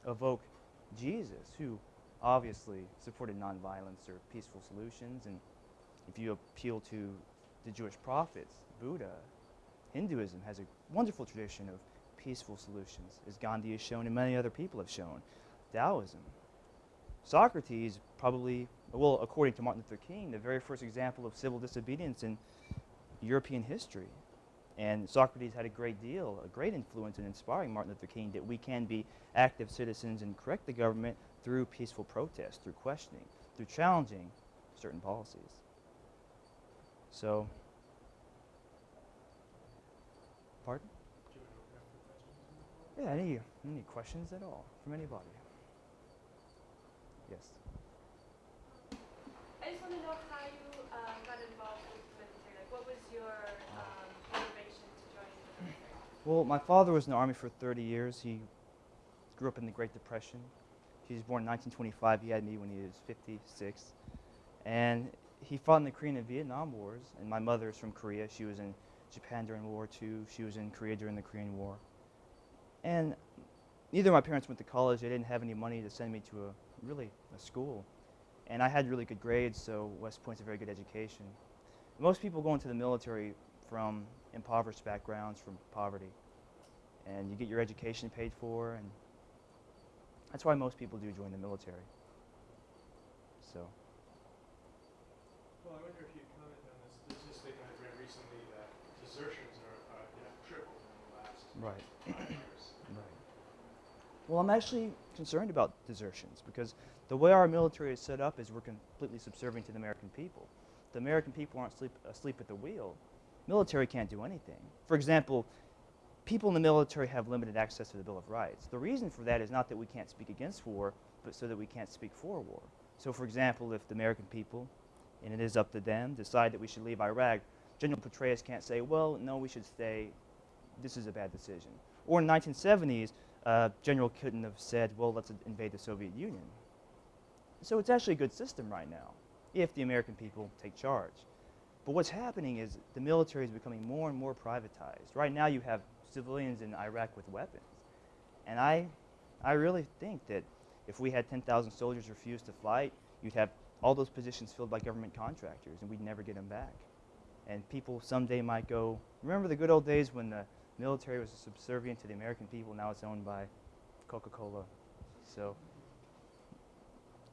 evoke Jesus, who obviously supported nonviolence or peaceful solutions, and if you appeal to the Jewish prophets, Buddha, Hinduism has a wonderful tradition of peaceful solutions, as Gandhi has shown and many other people have shown. Taoism. Socrates probably, well, according to Martin Luther King, the very first example of civil disobedience in European history. And Socrates had a great deal, a great influence in inspiring Martin Luther King that we can be active citizens and correct the government through peaceful protest, through questioning, through challenging certain policies. So, pardon? Yeah, any, any questions at all from anybody? Yes. I just want to know how you um, got involved with the military. Like, what was your um? Well, my father was in the Army for 30 years. He grew up in the Great Depression. He was born in 1925. He had me when he was 56. And he fought in the Korean and Vietnam Wars. And my mother is from Korea. She was in Japan during World War II. She was in Korea during the Korean War. And neither of my parents went to college. They didn't have any money to send me to a really a school. And I had really good grades, so West Point's a very good education. Most people go into the military from impoverished backgrounds, from poverty. And you get your education paid for, and That's why most people do join the military. So, Well, I wonder if you'd comment on this statistic I read recently that desertions are, uh, you tripled in the last right. five years. Right. Well, I'm actually concerned about desertions because the way our military is set up is we're completely subservient to the American people. The American people aren't sleep, asleep at the wheel. Military can't do anything. For example, people in the military have limited access to the Bill of Rights. The reason for that is not that we can't speak against war, but so that we can't speak for war. So, for example, if the American people, and it is up to them, decide that we should leave Iraq, General Petraeus can't say, well, no, we should stay. This is a bad decision. Or in the 1970s, uh, General couldn't have said, well, let's invade the Soviet Union. So it's actually a good system right now, if the American people take charge. But what's happening is the military is becoming more and more privatized. Right now, you have civilians in Iraq with weapons. And I, I really think that if we had 10,000 soldiers refuse to fight, you'd have all those positions filled by government contractors, and we'd never get them back. And people someday might go, remember the good old days when the military was subservient to the American people, now it's owned by Coca Cola. So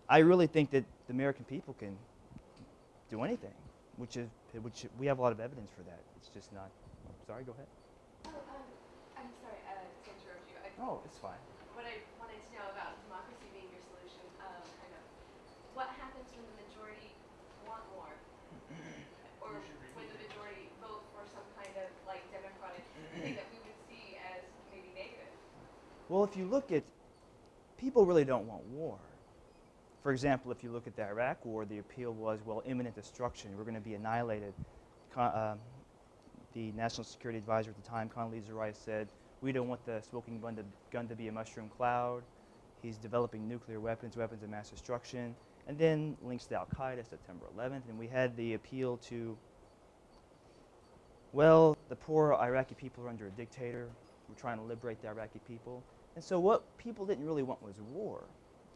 I really think that the American people can do anything, which is which we have a lot of evidence for that. It's just not. sorry, go ahead. Oh, um, I'm sorry uh, to interrupt you. I, Oh, it's fine. What I wanted to know about democracy being your solution, um, kind of, what happens when the majority want war? Or when the majority vote for some kind of like democratic thing that we would see as maybe negative? Well, if you look at, people really don't want war. For example, if you look at the Iraq War, the appeal was, well, imminent destruction. We're going to be annihilated. Con- uh, the National Security Advisor at the time, Condoleezza Rice, said, we don't want the smoking gun to, gun to be a mushroom cloud. He's developing nuclear weapons, weapons of mass destruction. And then links to Al Qaeda, September 11th. And we had the appeal to, well, the poor Iraqi people are under a dictator. We're trying to liberate the Iraqi people. And so what people didn't really want was war.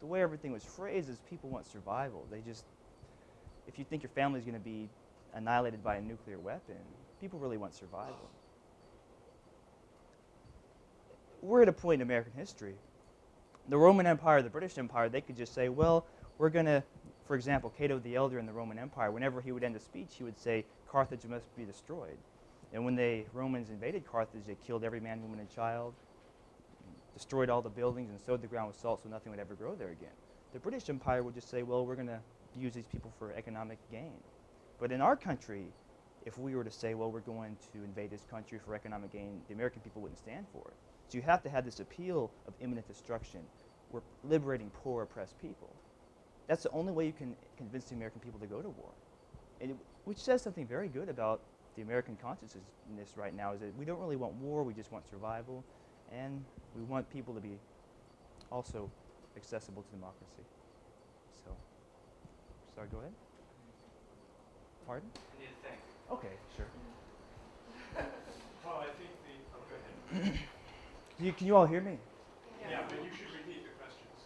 The way everything was phrased is people want survival. They just, if you think your family's going to be annihilated by a nuclear weapon, people really want survival. We're at a point in American history. The Roman Empire, the British Empire, they could just say, well, we're going to, for example, Cato the Elder in the Roman Empire, whenever he would end a speech, he would say, Carthage must be destroyed. And when the Romans invaded Carthage, they killed every man, woman, and child, destroyed all the buildings, and sowed the ground with salt so nothing would ever grow there again. The British Empire would just say, well, we're going to use these people for economic gain. But in our country, if we were to say, well, we're going to invade this country for economic gain, the American people wouldn't stand for it. So you have to have this appeal of imminent destruction. We're liberating poor, oppressed people. That's the only way you can convince the American people to go to war. And it, which says something very good about the American consciousness right now is that we don't really want war, we just want survival, and we want people to be also accessible to democracy. So, sorry, go ahead. Pardon? I need to think. Okay, sure. Paul, I think the, oh, go ahead. Can you, can you all hear me? Yeah, but you should repeat the questions.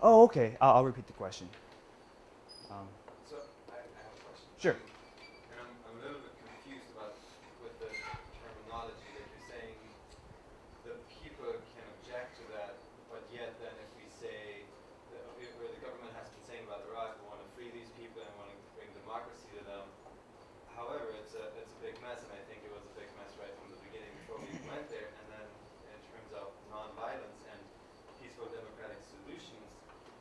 Oh, okay. I'll, I'll repeat the question. Um, So I, I have a question. Sure. And I'm, I'm a little bit confused about with the terminology that you're saying the people can object to that, but yet then if we say that if- where the government has been saying about Iraq, we want to free these people and want to bring democracy to them. However, it's a it's a big mess, and I think it was a big mess right from the beginning before we even went there. And then in terms of nonviolence and peaceful democratic solutions,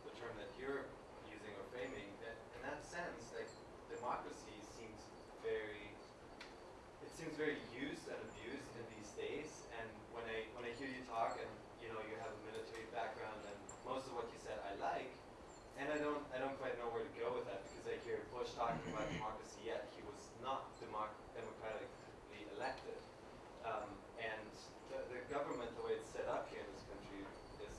the term that you're using or framing, that in that sense, like democracy seems very it seems very used and abused in these days. And when I when I hear you talk, and you know you have a military background, and most of what you said I like, and I don't I don't quite know where to go with that because I hear Bush talking about democracy, yet he was not democ- democratically elected. Um, and the, the government, the way it's set up here in this country, is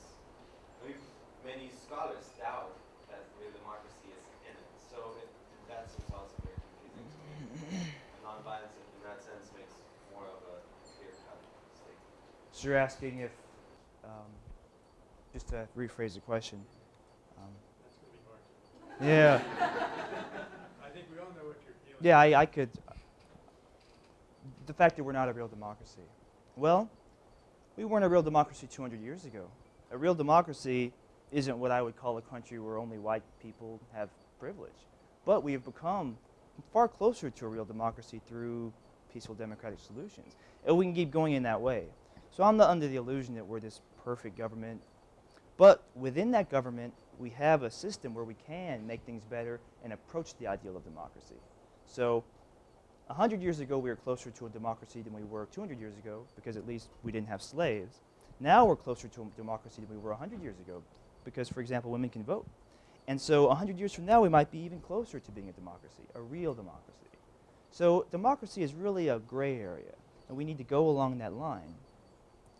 I mean, many scholars doubt that real democracy is in it. So it, that seems also very confusing to me. Nonviolence in, in that sense makes more of a clear-cut statement. So you're asking if, um, just to rephrase the question. Um, That's going to be hard. yeah. I think we all know what you're feeling. Yeah, I, I could. The fact that we're not a real democracy. Well, we weren't a real democracy 200 years ago. A real democracy isn't what I would call a country where only white people have privilege. But we have become far closer to a real democracy through peaceful democratic solutions. And we can keep going in that way. So I'm not under the illusion that we're this perfect government. But within that government, we have a system where we can make things better and approach the ideal of democracy. So 100 years ago, we were closer to a democracy than we were 200 years ago because at least we didn't have slaves. Now we're closer to a democracy than we were 100 years ago because, for example, women can vote. And so 100 years from now, we might be even closer to being a democracy, a real democracy. So democracy is really a gray area, and we need to go along that line.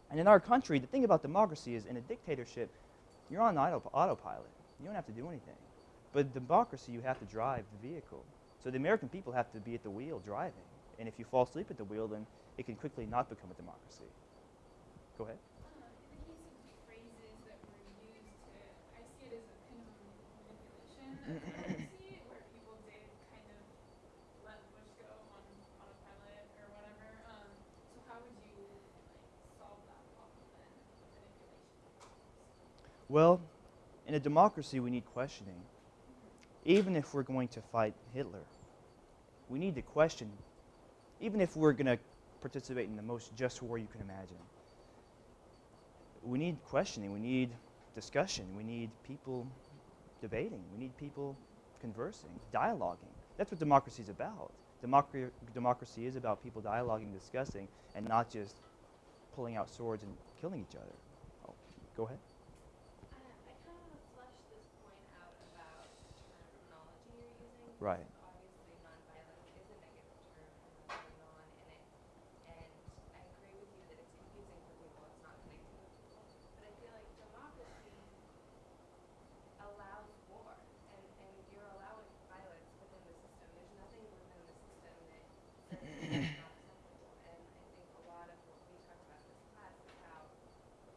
And in our country, the thing about democracy is in a dictatorship, you're on auto autopilot. You don't have to do anything. But democracy, you have to drive the vehicle. So the American people have to be at the wheel driving. And if you fall asleep at the wheel, then it can quickly not become a democracy. Go ahead. Uh, in the case of phrases that were used to, I see it as a kind of manipulation of democracy, where people did kind of let Bush go on autopilot or whatever. Um, so how would you like solve that problem then, of manipulation? Well, in a democracy, we need questioning. Even if we're going to fight Hitler, we need to question, even if we're going to participate in the most just war you can imagine. We need questioning, we need discussion, we need people debating, we need people conversing, dialoguing. That's what democracy is about. Democra- democracy is about people dialoguing, discussing, and not just pulling out swords and killing each other. Oh, go ahead. Uh, I kind of want to flesh this point out about terminology you're using. Right. because Obviously, nonviolence is a negative term and that's non in it. And I agree with you that it's confusing for people, it's not connecting with people. But I feel like democracy allows war and, and you're allowing violence within the system. There's nothing within the system that says it's not acceptable. And I think a lot of what we talk about in this class is how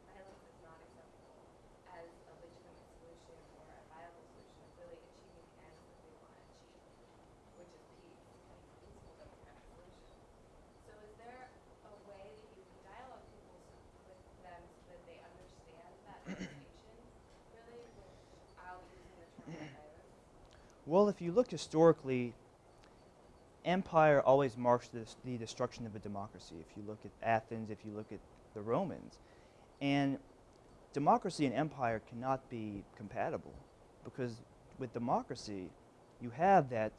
violence is not acceptable as a legitimate solution or a viable solution of really achieving the ends that we want to achieve, which is peace and peaceful democratic solution. So is there a way that you can dialogue people so, with them so that they understand that distinction really without using the term violence? Well, if you look historically, empire always marks the, the destruction of a democracy. If you look at Athens, if you look at the Romans. And democracy and empire cannot be compatible because with democracy, you have that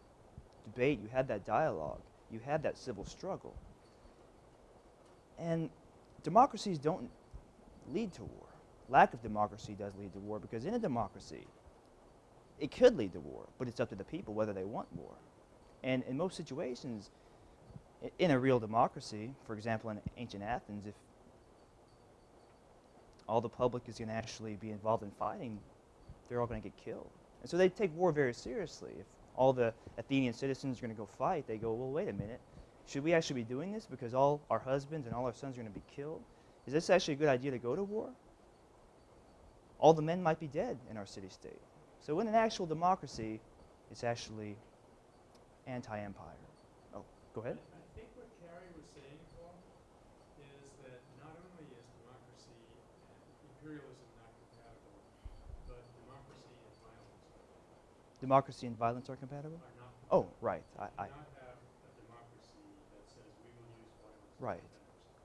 debate, you have that dialogue, you have that civil struggle. And democracies don't lead to war. Lack of democracy does lead to war because in a democracy, it could lead to war, but it's up to the people whether they want war. And in most situations, in a real democracy, for example, in ancient Athens, if all the public is going to actually be involved in fighting, they're all going to get killed. And so they take war very seriously. If all the Athenian citizens are going to go fight, they go, well, wait a minute. Should we actually be doing this because all our husbands and all our sons are going to be killed? Is this actually a good idea to go to war? All the men might be dead in our city state. So in an actual democracy, it's actually anti-empire. Oh, go ahead. I think what Carrie was saying, Paul, is that not only is democracy and imperialism not compatible, but democracy and violence Democracy and violence are compatible? are Oh, right. I, I, cannot have a democracy that says we will use violence. to Right.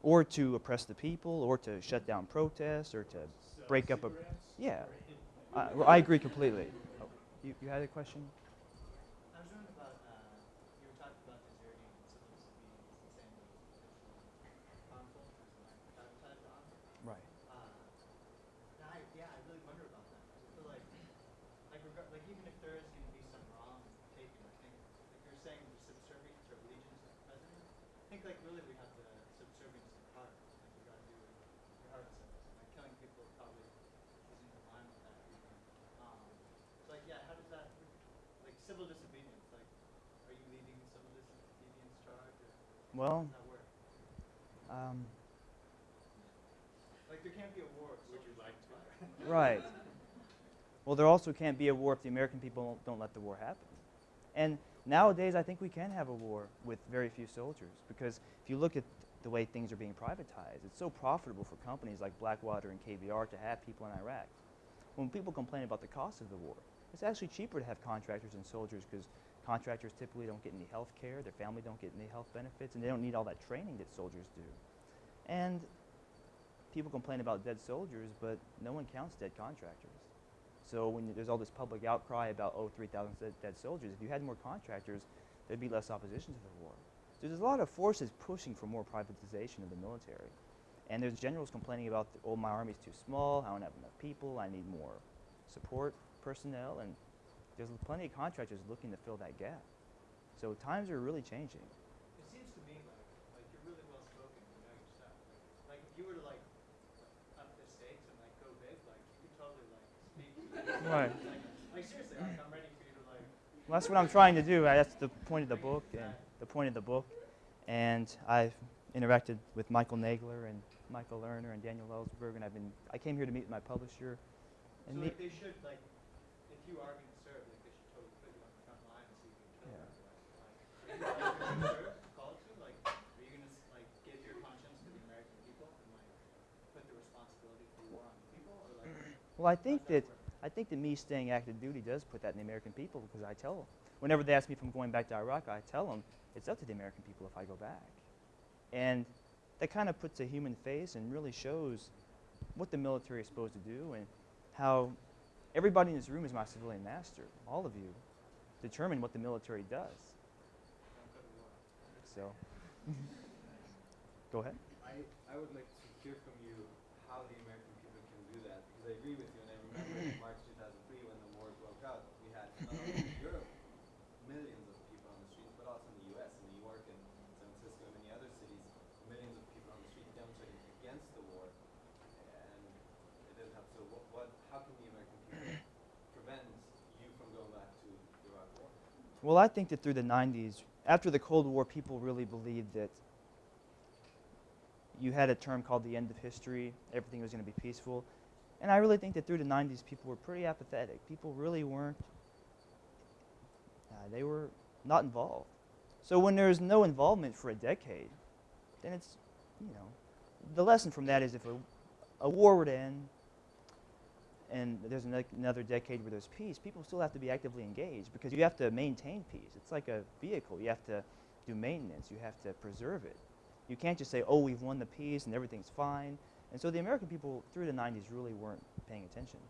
or to oppress the people, or to shut down protests, or to break up a. Yeah. I, well, I agree completely. Oh, you, you had a question? I was wondering about, uh, you were talking about deserting and civil disobedience and saying that it was potentially harmful as an advertised on. Right. Uh, and I, yeah, I really wonder about that. 'cause I feel like, like, regard, like even if there is going to be some wrong taken, I think, like you're saying, the subservience or allegiance of the president. I think like really we have the subservience of heart. Like we got to do what your heart says. And like killing people probably isn't in line with that either. Um, so like yeah, how does that like civil disobedience? Like, are you leading the civil disobedience charge or Well, how does that work? um, Like there can't be a war. Would you like to? fight. right. Well, there also can't be a war if the American people don't, don't let the war happen. And nowadays, I think we can have a war with very few soldiers because if you look at the way things are being privatized, it's so profitable for companies like Blackwater and KBR to have people in Iraq. when people complain about the cost of the war, it's actually cheaper to have contractors and soldiers because contractors typically don't get any health care, their family don't get any health benefits, and they don't need all that training that soldiers do. And people complain about dead soldiers, but no one counts dead contractors. So when there's all this public outcry about, oh, 3,000 dead, soldiers, if you had more contractors, there'd be less opposition to the war. So there's a lot of forces pushing for more privatization of the military. And there's generals complaining about, oh, my army's too small, I don't have enough people, I need more support personnel, and there's plenty of contractors looking to fill that gap. So times are really changing. It seems to me like, like you're really well spoken to know your stuff. Like, if you were to like up the stakes and like go big, like you could totally like speak. to Right. Like, like seriously, like I'm ready for you to like. Well, that's what I'm trying to do. I- That's the point of the book, and the point of the book. And I've interacted with Michael Nagler and Michael Lerner and Daniel Ellsberg, and I've been. I came here to meet my publisher. And So like they should like, if you are going well, I think that? I think that me staying active duty does put that in the American people because I tell them whenever they ask me if I'm going back to Iraq, I tell them it's up to the American people if I go back, and that kind of puts a human face and really shows what the military is supposed to do and how everybody in this room is my civilian master. All of you determine what the military does. Don't go to war. So, go ahead. I, I would like to hear from you how the American people can do that, because I agree with you, and I remember in March 2003 when the war broke out, we had not only in Europe millions of people on the streets, but also in the U.S., in New York and San Francisco and many other cities, millions of people on the street demonstrating against the war, and it didn't help. So what, what how can the American people prevent you from going back to the Iraq war? Well, I think that through the 90s, after the Cold War, people really believed that you had a term called the end of history, everything was going to be peaceful. And I really think that through the 90s, people were pretty apathetic. People really weren't, uh, they were not involved. So when there's no involvement for a decade, then it's, you know, the lesson from that is if a, a war were to end and there's another decade where there's peace, people still have to be actively engaged because you have to maintain peace. It's like a vehicle. You have to do maintenance. You have to preserve it. You can't just say, oh, we've won the peace and everything's fine. And so the American people through the 90s really weren't paying attention.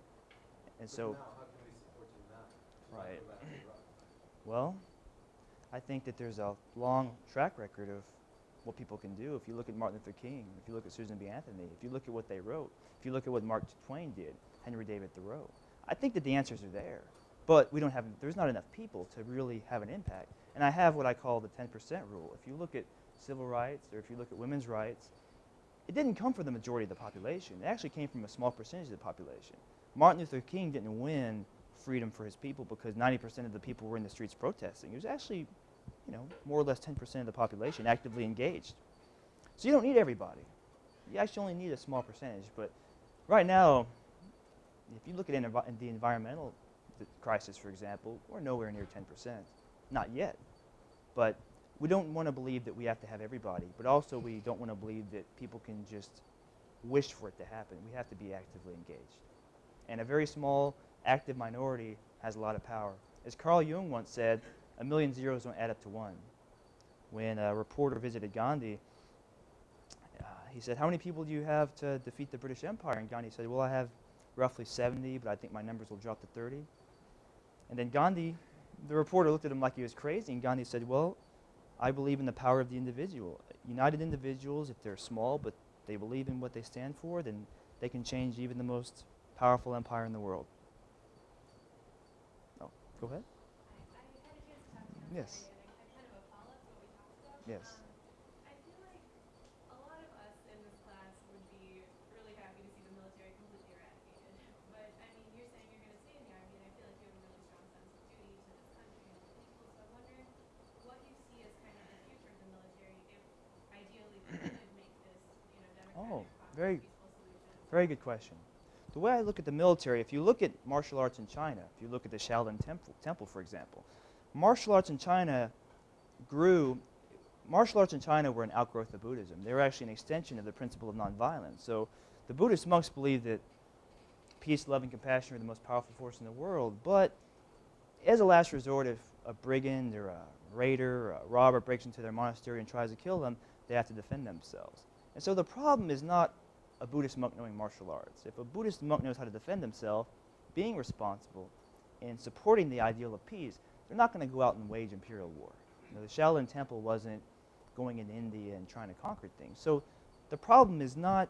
And But so, now, how can we support you now? Right. go back to Iraq? well, I think that there's a long track record of what people can do. If you look at Martin Luther King, if you look at Susan B. Anthony, if you look at what they wrote, if you look at what Mark Twain did, Henry David Thoreau, I think that the answers are there. But we don't have, there's not enough people to really have an impact. And I have what I call the 10% rule. If you look at civil rights or if you look at women's rights, it didn't come from the majority of the population. It actually came from a small percentage of the population. Martin Luther King didn't win freedom for his people because 90% of the people were in the streets protesting. It was actually, you know, more or less 10% of the population actively engaged. So you don't need everybody. You actually only need a small percentage. But right now, if you look at the environmental crisis, for example, we're nowhere near 10%. Not yet. But we don't want to believe that we have to have everybody, but also we don't want to believe that people can just wish for it to happen. We have to be actively engaged. And a very small, active minority has a lot of power. As Carl Jung once said, a million zeros don't add up to one. When a reporter visited Gandhi, uh, he said, How many people do you have to defeat the British Empire? And Gandhi said, Well, I have roughly 70, but I think my numbers will drop to 30. And then Gandhi, the reporter looked at him like he was crazy, and Gandhi said, Well, I believe in the power of the individual. United individuals, if they're small but they believe in what they stand for, then they can change even the most powerful empire in the world. Oh, go ahead. I, I had a chance to talk to him Yes. today, and I, I kind of a follow-up to what we talked about. Yes. Um, I feel like a lot of us in this class would be really happy to see the military completely eradicated. But I mean, you're saying you're going to stay in the army, and I feel like you have a really strong sense of duty to this country and the people. So I wonder what you see as kind of the future of the military if ideally we could make this, you know, democratic, Oh, prosperous, very- Very good question. The way I look at the military, if you look at martial arts in China, if you look at the Shaolin Temple, temple for example, martial arts in China grew. Martial arts in China were an outgrowth of Buddhism. They were actually an extension of the principle of nonviolence. So the Buddhist monks believed that peace, love, and compassion are the most powerful force in the world, but as a last resort, if a brigand or a raider or a robber breaks into their monastery and tries to kill them, they have to defend themselves. And so the problem is not a Buddhist monk knowing martial arts. If a Buddhist monk knows how to defend himself, being responsible, and supporting the ideal of peace, they're not going to go out and wage imperial war. You know, the Shaolin Temple wasn't going in India and trying to conquer things. So the problem is not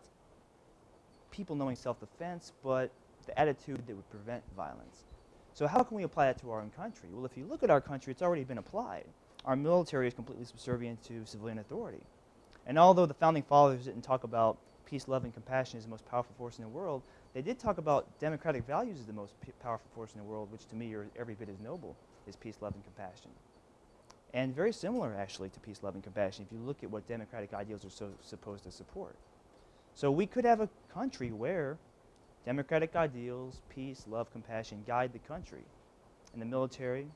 people knowing self-defense, but the attitude that would prevent violence. So how can we apply that to our own country? Well, if you look at our country, it's already been applied. Our military is completely subservient to civilian authority. And although the founding fathers didn't talk about peace, love, and compassion is the most powerful force in the world, they did talk about democratic values as the most powerful force in the world, which to me are every bit as noble as peace, love, and compassion. And very similar, actually, to peace, love, and compassion if you look at what democratic ideals are so supposed to support. So we could have a country where democratic ideals, peace, love, compassion guide the country. And the military,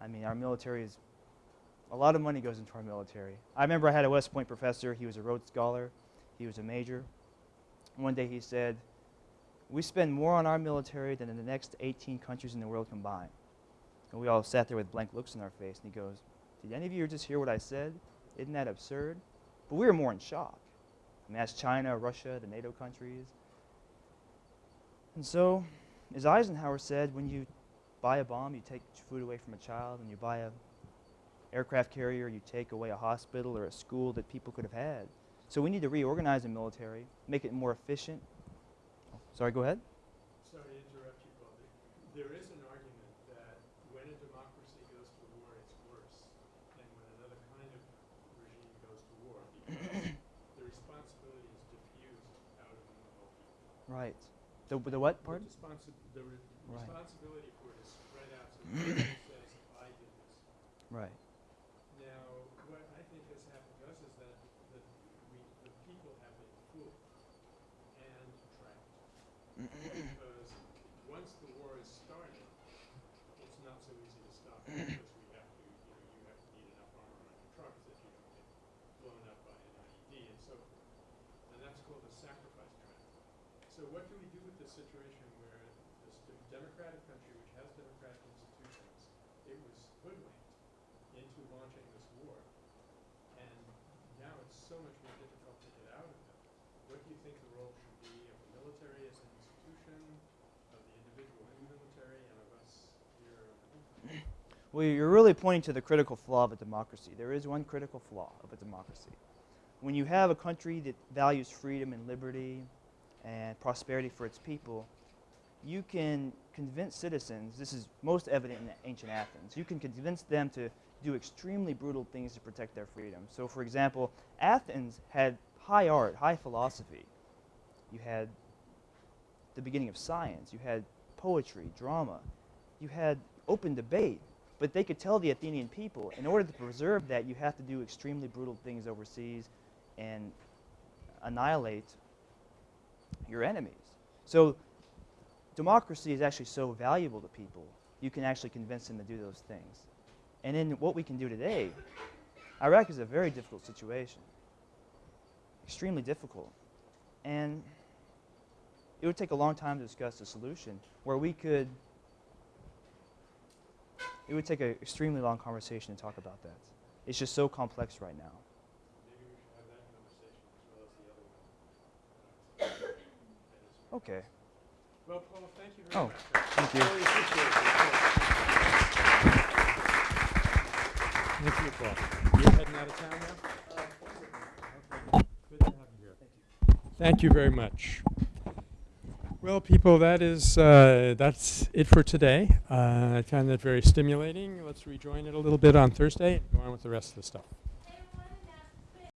I mean, our military is a lot of money goes into our military. I remember I had a West Point professor. He was a Rhodes Scholar. He was a major. One day he said, "We spend more on our military than in the next 18 countries in the world combined." And we all sat there with blank looks on our face. And he goes, "Did any of you just hear what I said? Isn't that absurd?" But we were more in shock. I mean, that's China, Russia, the NATO countries. And so, as Eisenhower said, when you buy a bomb, you take food away from a child, and you buy a aircraft carrier, you take away a hospital or a school that people could have had. So we need to reorganize the military, make it more efficient. Oh, sorry, go ahead. Sorry to interrupt you, Paul. There- is an argument that when a democracy goes to war, it's worse than when another kind of regime goes to war because the responsibility is diffused out among the whole people. Right. The, the what The part? responsi- the re- Right. responsibility for it is spread out so says, I did this. Right. Now, what I think has happened to us is that the, we, the people have been fooled and trapped. because once the war is started, it's not so easy to stop it because we have to, you know, you have to need enough armor on your trucks that you don't get blown up by an IED and so forth. And that's called a sacrifice trap. So what this situation where this democratic country, which has democratic institutions, it was hoodwinked into launching this war, and now it's so much more difficult to get out of it. What do you think the role should be of the military as an institution, of the individual in the military, and of us here? Well, you're really pointing to the critical flaw of a democracy. There is one critical flaw of a democracy. When you have a country that values freedom and liberty and prosperity for its people, you can convince citizens, this is most evident in ancient Athens, you can convince them to do extremely brutal things to protect their freedom. So, for example, Athens had high art, high philosophy. You had the beginning of science, you had poetry, drama, you had open debate. But they could tell the Athenian people, in order to preserve that, you have to do extremely brutal things overseas and annihilate your enemies. So democracy is actually so valuable to people, you can actually convince them to do those things. And in what we can do today, Iraq is a very difficult situation, extremely difficult. And it would take a long time to discuss a solution where we could, it would take an extremely long conversation to talk about that. It's just so complex right now. Maybe we should have that conversation as well as the other one. Uh, Okay. Well, Paul, thank you very Oh, much. thank you. Really. Thank you, Paul. You're heading out of town now? Good to have you here. Thank you very much. Well, people, that is uh, that's it for today. Uh, I found that very stimulating. Let's rejoin it a little bit on Thursday and go on with the rest of the stuff.